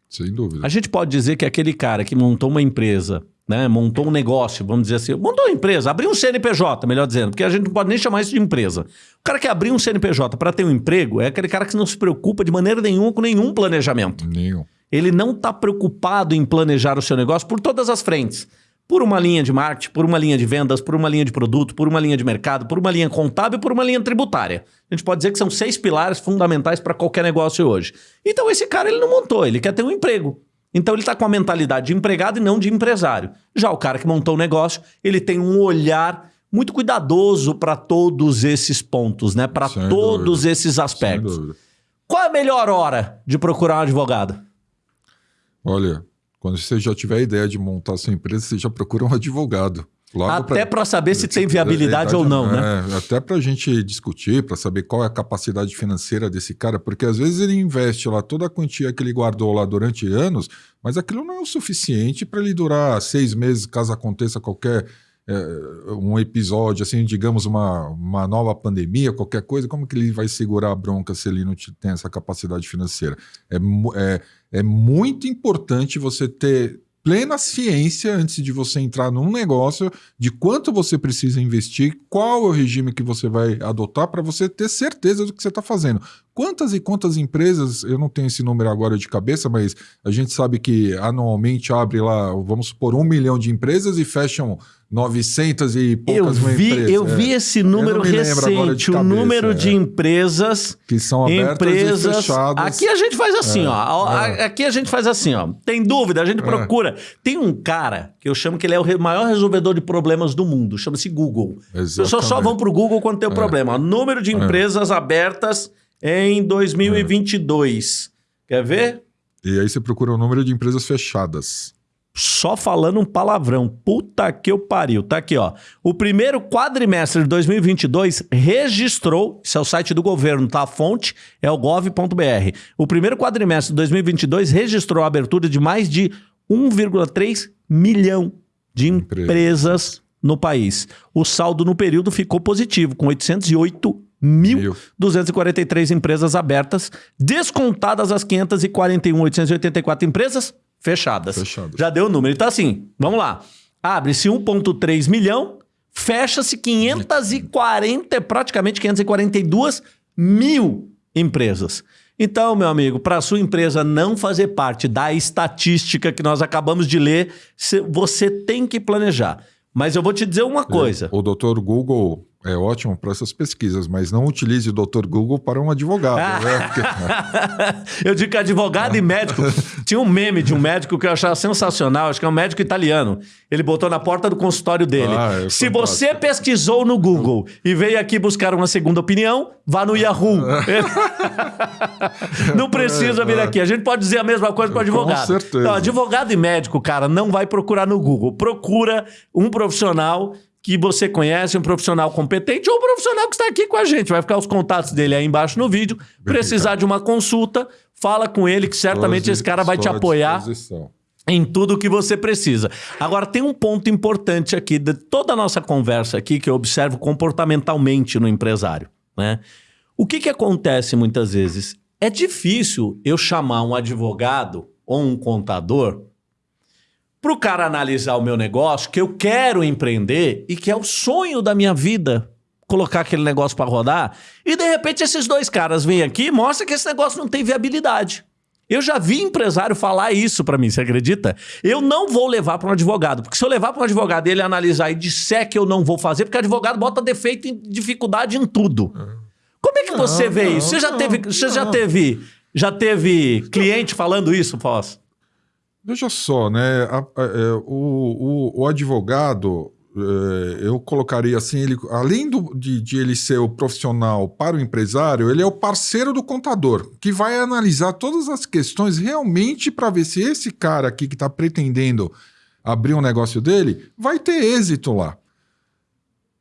Sem dúvida. A gente pode dizer que aquele cara que montou uma empresa, né, montou um negócio, vamos dizer assim, montou uma empresa, abriu um CNPJ, melhor dizendo, porque a gente não pode nem chamar isso de empresa. O cara que abriu um CNPJ para ter um emprego é aquele cara que não se preocupa de maneira nenhuma com nenhum planejamento. Nenhum. Ele não está preocupado em planejar o seu negócio por todas as frentes. Por uma linha de marketing, por uma linha de vendas, por uma linha de produto, por uma linha de mercado, por uma linha contábil e por uma linha tributária. A gente pode dizer que são seis pilares fundamentais para qualquer negócio hoje. Então esse cara ele não montou, ele quer ter um emprego. Então ele está com a mentalidade de empregado e não de empresário. Já o cara que montou o negócio, ele tem um olhar muito cuidadoso para todos esses pontos, né? Para todos dúvida. esses aspectos. Qual é a melhor hora de procurar um advogado? Olha, quando você já tiver a ideia de montar sua empresa, você já procura um advogado. Logo até para saber se tem viabilidade ou não, né? É, até para a gente discutir, para saber qual é a capacidade financeira desse cara, porque às vezes ele investe lá toda a quantia que ele guardou lá durante anos, mas aquilo não é o suficiente para ele durar seis meses caso aconteça qualquer um episódio, assim, digamos, uma, uma nova pandemia, qualquer coisa, como que ele vai segurar a bronca se ele não tem essa capacidade financeira? É, é, é muito importante você ter plena ciência antes de você entrar num negócio de quanto você precisa investir, qual é o regime que você vai adotar para você ter certeza do que você está fazendo. Quantas e quantas empresas, eu não tenho esse número agora de cabeça, mas a gente sabe que anualmente abre lá, vamos supor, um milhão de empresas e fecham 900 e poucas eu vi, empresas. Eu vi é. esse número recente, o número é. de empresas que são abertas empresas, e fechadas. Aqui a gente faz assim, é. ó. É. Aqui a gente faz assim, ó. Tem dúvida, a gente é. procura. Tem um cara que eu chamo que ele é o maior resolvedor de problemas do mundo, chama-se Google. As pessoas só vão pro Google quando tem um é. problema. Número de empresas abertas em 2022. Quer ver? E aí você procura o número de empresas fechadas só falando um palavrão. Puta que eu pariu. Tá aqui, ó. O primeiro quadrimestre de 2022 registrou, isso é o site do governo, tá? A fonte é o gov.br. O primeiro quadrimestre de 2022 registrou a abertura de mais de 1,3 milhão de empresas no país. O saldo no período ficou positivo, com 808 1.243 empresas abertas, descontadas as 541.884 empresas fechadas. Fechadas. Já deu o número. Então, assim, vamos lá. Abre-se 1,3 milhão, fecha-se 540, praticamente 542 mil empresas. Então, meu amigo, para a sua empresa não fazer parte da estatística que nós acabamos de ler, você tem que planejar. Mas eu vou te dizer uma coisa. O doutor Google é ótimo para essas pesquisas, mas não utilize o Dr. Google para um advogado. né? eu digo que advogado e médico. Tinha um meme de um médico que eu achava sensacional, acho que é um médico italiano. Ele botou na porta do consultório dele. Ah, é Se você pesquisou no Google e veio aqui buscar uma segunda opinião, vá no Yahoo. não precisa vir aqui. A gente pode dizer a mesma coisa para o advogado. Com certeza. Então, advogado e médico, cara, não vai procurar no Google. Procura um profissional que você conhece, um profissional competente ou um profissional que está aqui com a gente. Vai ficar os contatos dele aí embaixo no vídeo. Precisar de uma consulta, fala com ele que certamente esse cara vai te apoiar em tudo que você precisa. Agora, tem um ponto importante aqui de toda a nossa conversa aqui que eu observo comportamentalmente no empresário. Né? O que, que acontece muitas vezes? É difícil eu chamar um advogado ou um contador para o cara analisar o meu negócio, que eu quero empreender e que é o sonho da minha vida colocar aquele negócio para rodar, e de repente esses dois caras vêm aqui e mostram que esse negócio não tem viabilidade. Eu já vi empresário falar isso para mim, você acredita? Eu não vou levar para um advogado, porque se eu levar para um advogado e ele analisar e disser que eu não vou fazer, porque advogado bota defeito e dificuldade em tudo. Como é que você vê não, isso? Você já teve, você já teve, já teve cliente falando isso, Foz? Veja só, né? A, a, é, o, o, o, advogado, é, eu colocaria assim, ele, além do, de, de, ele ser o profissional para o empresário, ele é o parceiro do contador, que vai analisar todas as questões realmente para ver se esse cara aqui que está pretendendo abrir um negócio dele vai ter êxito lá.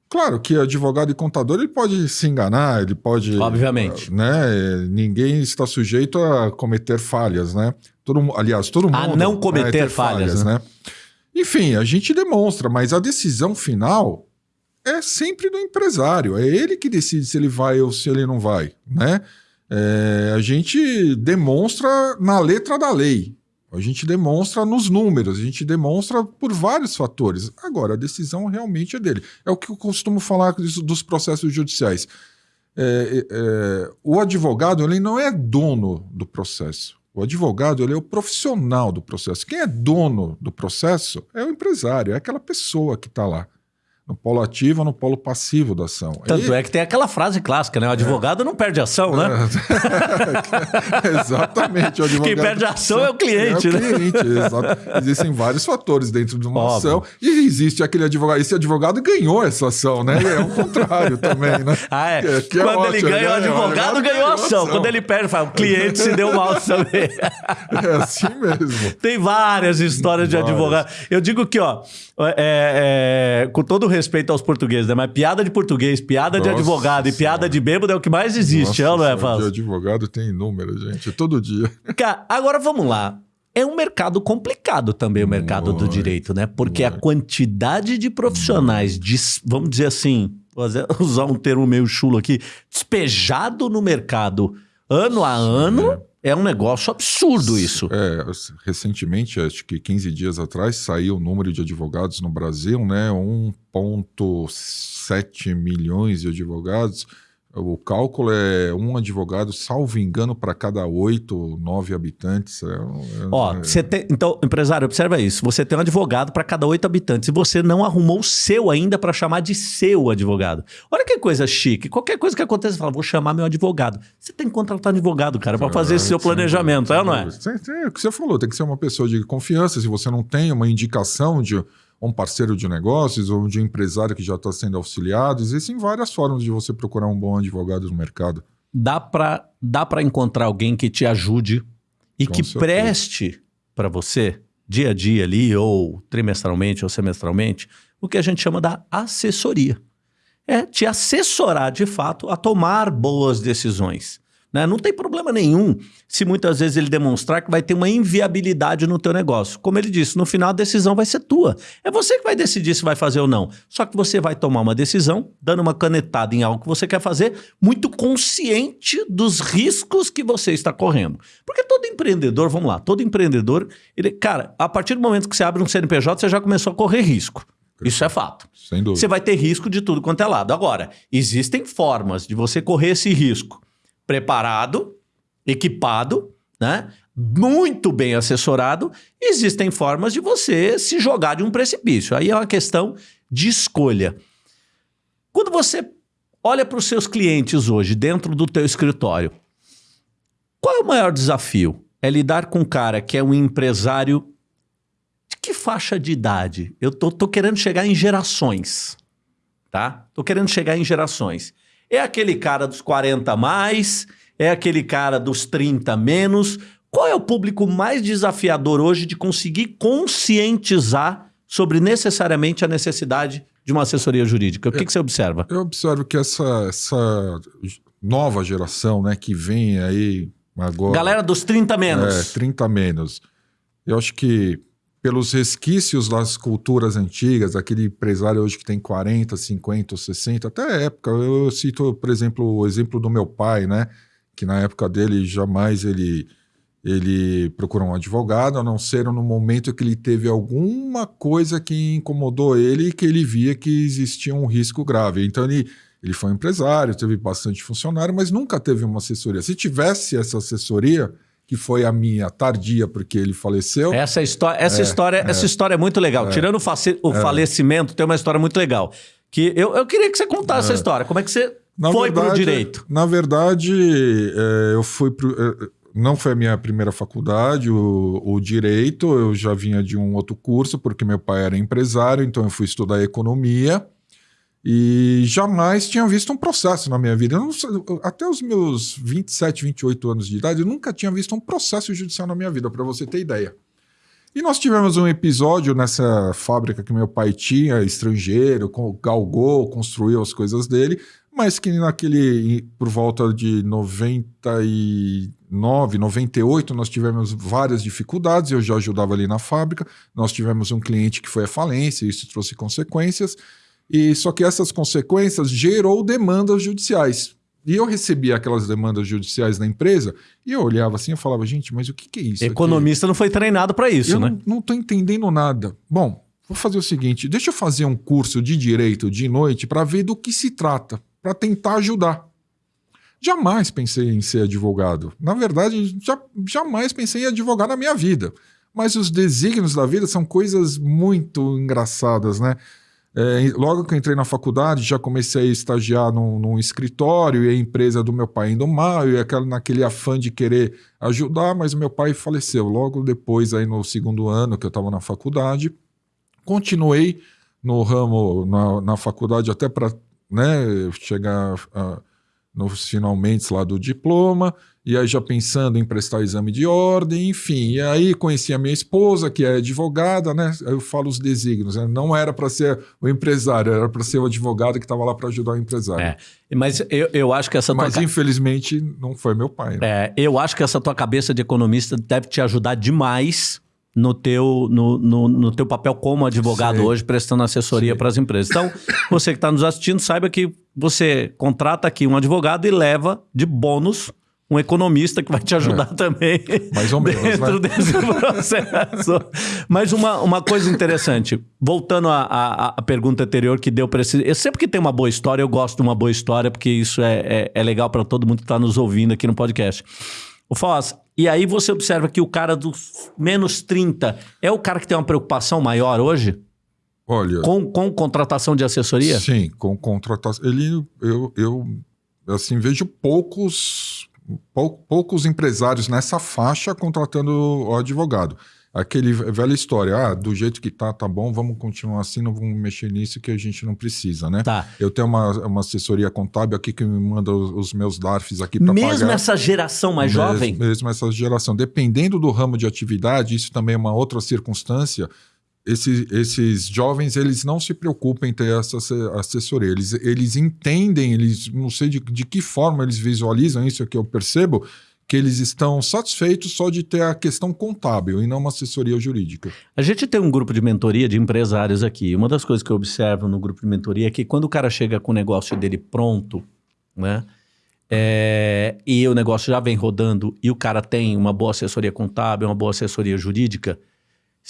Claro que advogado e contador ele pode se enganar, ele pode. Obviamente. Né? Ninguém está sujeito a cometer falhas, né? Todo, aliás, todo mundo. A não cometer falhas, falhas, né? né? Enfim, a gente demonstra, mas a decisão final é sempre do empresário. É ele que decide se ele vai ou se ele não vai, né? É, a gente demonstra na letra da lei. A gente demonstra nos números, a gente demonstra por vários fatores. Agora, a decisão realmente é dele. É o que eu costumo falar dos processos judiciais. É, é, é, o advogado ele não é dono do processo. O advogado ele é o profissional do processo. Quem é dono do processo é o empresário, é aquela pessoa que está lá no polo ativo ou no polo passivo da ação. Tanto e... é que tem aquela frase clássica, né? O advogado é. não perde ação, né? É. Exatamente. Quem perde ação é o cliente, é o né? cliente, exato. Existem vários fatores dentro de uma Óbvio. ação e existe aquele advogado. Esse advogado ganhou essa ação, né? E é o contrário também, né? Ah, é. Que, que é Quando ele ganha, o advogado ganhou a ação. Quando ele perde, fala, o cliente se deu mal também. É assim mesmo. Tem várias histórias várias. de advogado. Eu digo que, ó, é, é, com todo o respeito aos portugueses, né? Mas piada de português, piada Nossa de advogado e piada de bêbado é o que mais existe, Nossa, é, não é, Fábio? De advogado tem inúmeras, gente, todo dia. Cara, agora vamos lá. É um mercado complicado também, o mercado muito, do direito, né? Porque muito. a quantidade de profissionais, de, vamos dizer assim, usar um termo meio chulo aqui, despejado no mercado ano a ano, é. Um negócio absurdo isso. É, recentemente, acho que 15 dias atrás, saiu o número de advogados no Brasil, né? 1,7 milhões de advogados. O cálculo é um advogado, salvo engano, para cada oito, nove habitantes. É, é, Ó, é... Você tem, então, empresário, observa isso. Você tem um advogado para cada oito habitantes e você não arrumou o seu ainda para chamar de seu advogado. Olha que coisa chique. Qualquer coisa que aconteça, você fala, vou chamar meu advogado. Você tem que contratar um advogado, cara, para fazer esse seu planejamento, é ou não é? É o que você falou, tem que ser uma pessoa de confiança. Se você não tem uma indicação de um parceiro de negócios ou de um empresário que já está sendo auxiliado. Existem várias formas de você procurar um bom advogado no mercado. Dá para dá encontrar alguém que te ajude e Com que certeza. preste para você, dia a dia ali, ou trimestralmente ou semestralmente, o que a gente chama da assessoria. É te assessorar de fato a tomar boas decisões. Né? Não tem problema nenhum se muitas vezes ele demonstrar que vai ter uma inviabilidade no teu negócio. Como ele disse, no final a decisão vai ser tua. É você que vai decidir se vai fazer ou não. Só que você vai tomar uma decisão, dando uma canetada em algo que você quer fazer, muito consciente dos riscos que você está correndo. Porque todo empreendedor, vamos lá, todo empreendedor, ele, cara, a partir do momento que você abre um CNPJ, você já começou a correr risco. Isso é fato. Sem dúvida. Você vai ter risco de tudo quanto é lado. Agora, existem formas de você correr esse risco preparado, equipado, né? muito bem assessorado, existem formas de você se jogar de um precipício. Aí é uma questão de escolha. Quando você olha para os seus clientes hoje dentro do teu escritório, qual é o maior desafio? É lidar com um cara que é um empresário de que faixa de idade? Eu tô, tô querendo chegar em gerações, tá? Tô querendo chegar em gerações. É aquele cara dos 40 mais? É aquele cara dos 30 menos? Qual é o público mais desafiador hoje de conseguir conscientizar sobre necessariamente a necessidade de uma assessoria jurídica? O que, que você observa? Eu observo que essa, essa nova geração né, que vem aí agora... Galera dos 30 menos. É, 30 menos. Eu acho que pelos resquícios das culturas antigas, aquele empresário hoje que tem 40, 50, 60, até época. Eu cito, por exemplo, o exemplo do meu pai, né? Que na época dele jamais ele ele procurou um advogado, a não ser no momento que ele teve alguma coisa que incomodou ele e que ele via que existia um risco grave. Então ele, ele foi empresário, teve bastante funcionário, mas nunca teve uma assessoria. Se tivesse essa assessoria, que foi a minha tardia porque ele faleceu. Essa história, essa é, história, é, essa história é muito legal. É, Tirando o, o é. falecimento, tem uma história muito legal. Que eu, eu queria que você contasse essa é. história. Como é que você na foi para o direito? Na verdade, é, eu fui pro, não foi a minha primeira faculdade, o, o, direito. Eu já vinha de um outro curso porque meu pai era empresário, então eu fui estudar economia. E jamais tinha visto um processo na minha vida. Não, até os meus 27, 28 anos de idade, eu nunca tinha visto um processo judicial na minha vida, para você ter ideia. E nós tivemos um episódio nessa fábrica que meu pai tinha, estrangeiro, galgou, construiu as coisas dele, mas que naquele, por volta de 99, 98, nós tivemos várias dificuldades, eu já ajudava ali na fábrica, nós tivemos um cliente que foi à falência, isso trouxe consequências, e só que essas consequências gerou demandas judiciais. E eu recebia aquelas demandas judiciais da empresa e eu olhava assim e falava, gente, mas o que, que é isso? Economista aqui? não foi treinado para isso, eu né? Não estou entendendo nada. Bom, vou fazer o seguinte: deixa eu fazer um curso de direito de noite para ver do que se trata, para tentar ajudar. Jamais pensei em ser advogado. Na verdade, já, jamais pensei em advogar na minha vida. Mas os desígnios da vida são coisas muito engraçadas, né? É, logo que eu entrei na faculdade, já comecei a estagiar num, num, escritório e a empresa do meu pai indo mal, e aquela, naquele afã de querer ajudar, mas meu pai faleceu. Logo depois, aí no segundo ano que eu estava na faculdade, continuei no ramo, na, na faculdade, até para né, chegar a, nos finalmente lá do diploma, e aí já pensando em prestar exame de ordem, enfim. E aí conheci a minha esposa, que é advogada, né? Eu falo os desígnios, né? não era para ser o empresário, era para ser o advogado que estava lá para ajudar o empresário. É, mas eu, eu acho que essa Mas tua... infelizmente não foi meu pai. Né? É, eu acho que essa tua cabeça de economista deve te ajudar demais no teu, no, no, no, teu papel como advogado hoje, prestando assessoria para as empresas. Então, você que está nos assistindo, saiba que você contrata aqui um advogado e leva de bônus um economista que vai te ajudar é. também. Mais ou menos. Dentro né? desse processo. Mas uma, uma coisa interessante, voltando à, à, pergunta anterior que deu para esse. Eu, sempre que tem uma boa história, eu gosto de uma boa história, porque isso é, é, é legal para todo mundo que está nos ouvindo aqui no podcast. O Foz, e aí você observa que o cara dos menos 30 é o cara que tem uma preocupação maior hoje? Olha. Com, com contratação de assessoria? Sim, com contratação. Ele, eu, eu assim, vejo poucos, pou, poucos empresários nessa faixa contratando o advogado aquele velha história, ah, do jeito que tá, tá bom, vamos continuar assim, não vamos mexer nisso que a gente não precisa, né? Tá. Eu tenho uma, uma assessoria contábil aqui que me manda os, os meus DARFs aqui para pagar. Mesmo essa geração mais mesmo, jovem? Mesmo essa geração. Dependendo do ramo de atividade, isso também é uma outra circunstância, esses, jovens, eles não se preocupam em ter essa assessoria. Eles, eles entendem, eles não sei de, de que forma eles visualizam isso, que eu percebo, que eles estão satisfeitos só de ter a questão contábil e não uma assessoria jurídica. A gente tem um grupo de mentoria de empresários aqui. Uma das coisas que eu observo no grupo de mentoria é que quando o cara chega com o negócio dele pronto, né? É, e o negócio já vem rodando e o cara tem uma boa assessoria contábil, uma boa assessoria jurídica,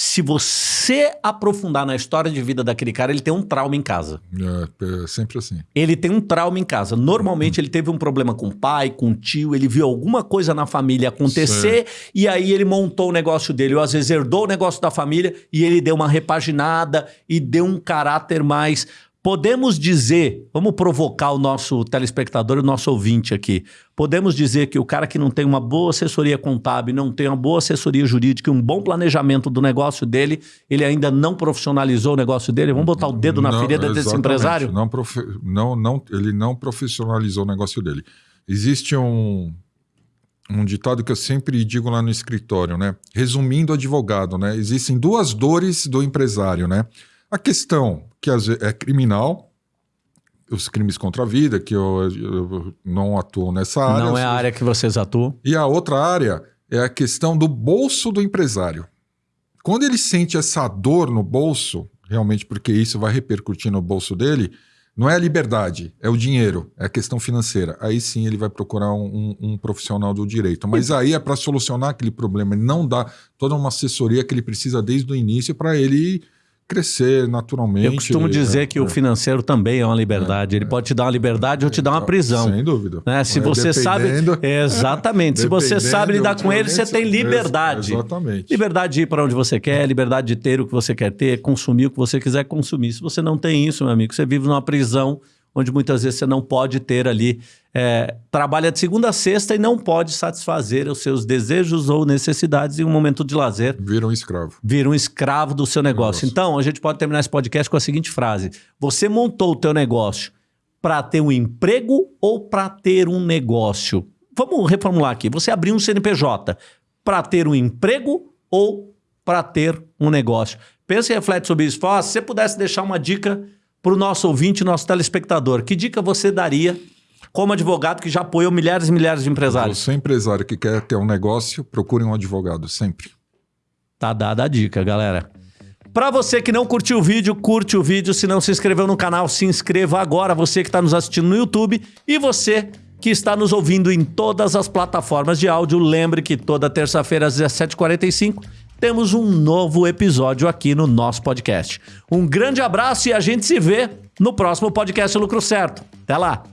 se você aprofundar na história de vida daquele cara, ele tem um trauma em casa. É, é sempre assim. Ele tem um trauma em casa. Normalmente uhum. ele teve um problema com o pai, com o tio, ele viu alguma coisa na família acontecer e aí ele montou o negócio dele, ou às vezes herdou o negócio da família e ele deu uma repaginada e deu um caráter mais Podemos dizer, vamos provocar o nosso telespectador e o nosso ouvinte aqui. Podemos dizer que o cara que não tem uma boa assessoria contábil, não tem uma boa assessoria jurídica, um bom planejamento do negócio dele, ele ainda não profissionalizou o negócio dele. Vamos botar o dedo na não, ferida desse empresário? Não, profe... não, não, ele não profissionalizou o negócio dele. Existe um, um ditado que eu sempre digo lá no escritório, né? Resumindo, advogado, né? Existem duas dores do empresário, né? A questão que é criminal, os crimes contra a vida, que eu, eu não atuo nessa área. Não é a área que vocês atuam. E a outra área é a questão do bolso do empresário. Quando ele sente essa dor no bolso, realmente porque isso vai repercutir no bolso dele, não é a liberdade, é o dinheiro, é a questão financeira. Aí sim ele vai procurar um, um, um profissional do direito. Mas aí é para solucionar aquele problema. Não dá toda uma assessoria que ele precisa desde o início para ele crescer naturalmente. Eu costumo dizer é, que é. o financeiro também é uma liberdade. É, Ele pode te dar uma liberdade ou te dar uma prisão. Sem dúvida. Né? Se você sabe. Exatamente. Se você sabe lidar com ele, você tem liberdade. Exatamente. Liberdade de ir para onde você quer, liberdade de ter o que você quer ter, consumir o que você quiser consumir. Se você não tem isso, meu amigo, você vive numa prisão onde muitas vezes você não pode ter ali, é, trabalha de segunda a sexta e não pode satisfazer os seus desejos ou necessidades em um momento de lazer. Vira um escravo. Vira um escravo do seu negócio. Então, a gente pode terminar esse podcast com a seguinte frase. Você montou o teu negócio para ter um emprego ou para ter um negócio? Vamos reformular aqui. Você abriu um CNPJ para ter um emprego ou para ter um negócio? Pensa e reflete sobre isso. Fala, se você pudesse deixar uma dica para o nosso ouvinte, nosso telespectador, que dica você daria como advogado que já apoiou milhares e milhares de empresários? Você empresário que quer ter um negócio, procure um advogado, sempre. Tá dada a dica, galera. Para você que não curtiu o vídeo, curte o vídeo. Se não se inscreveu no canal, se inscreva agora. Você que está nos assistindo no YouTube e você que está nos ouvindo em todas as plataformas de áudio, lembre que toda terça-feira às 17h45 temos um novo episódio aqui no nosso podcast. Um grande abraço e a gente se vê no próximo podcast Lucro Certo. Até lá!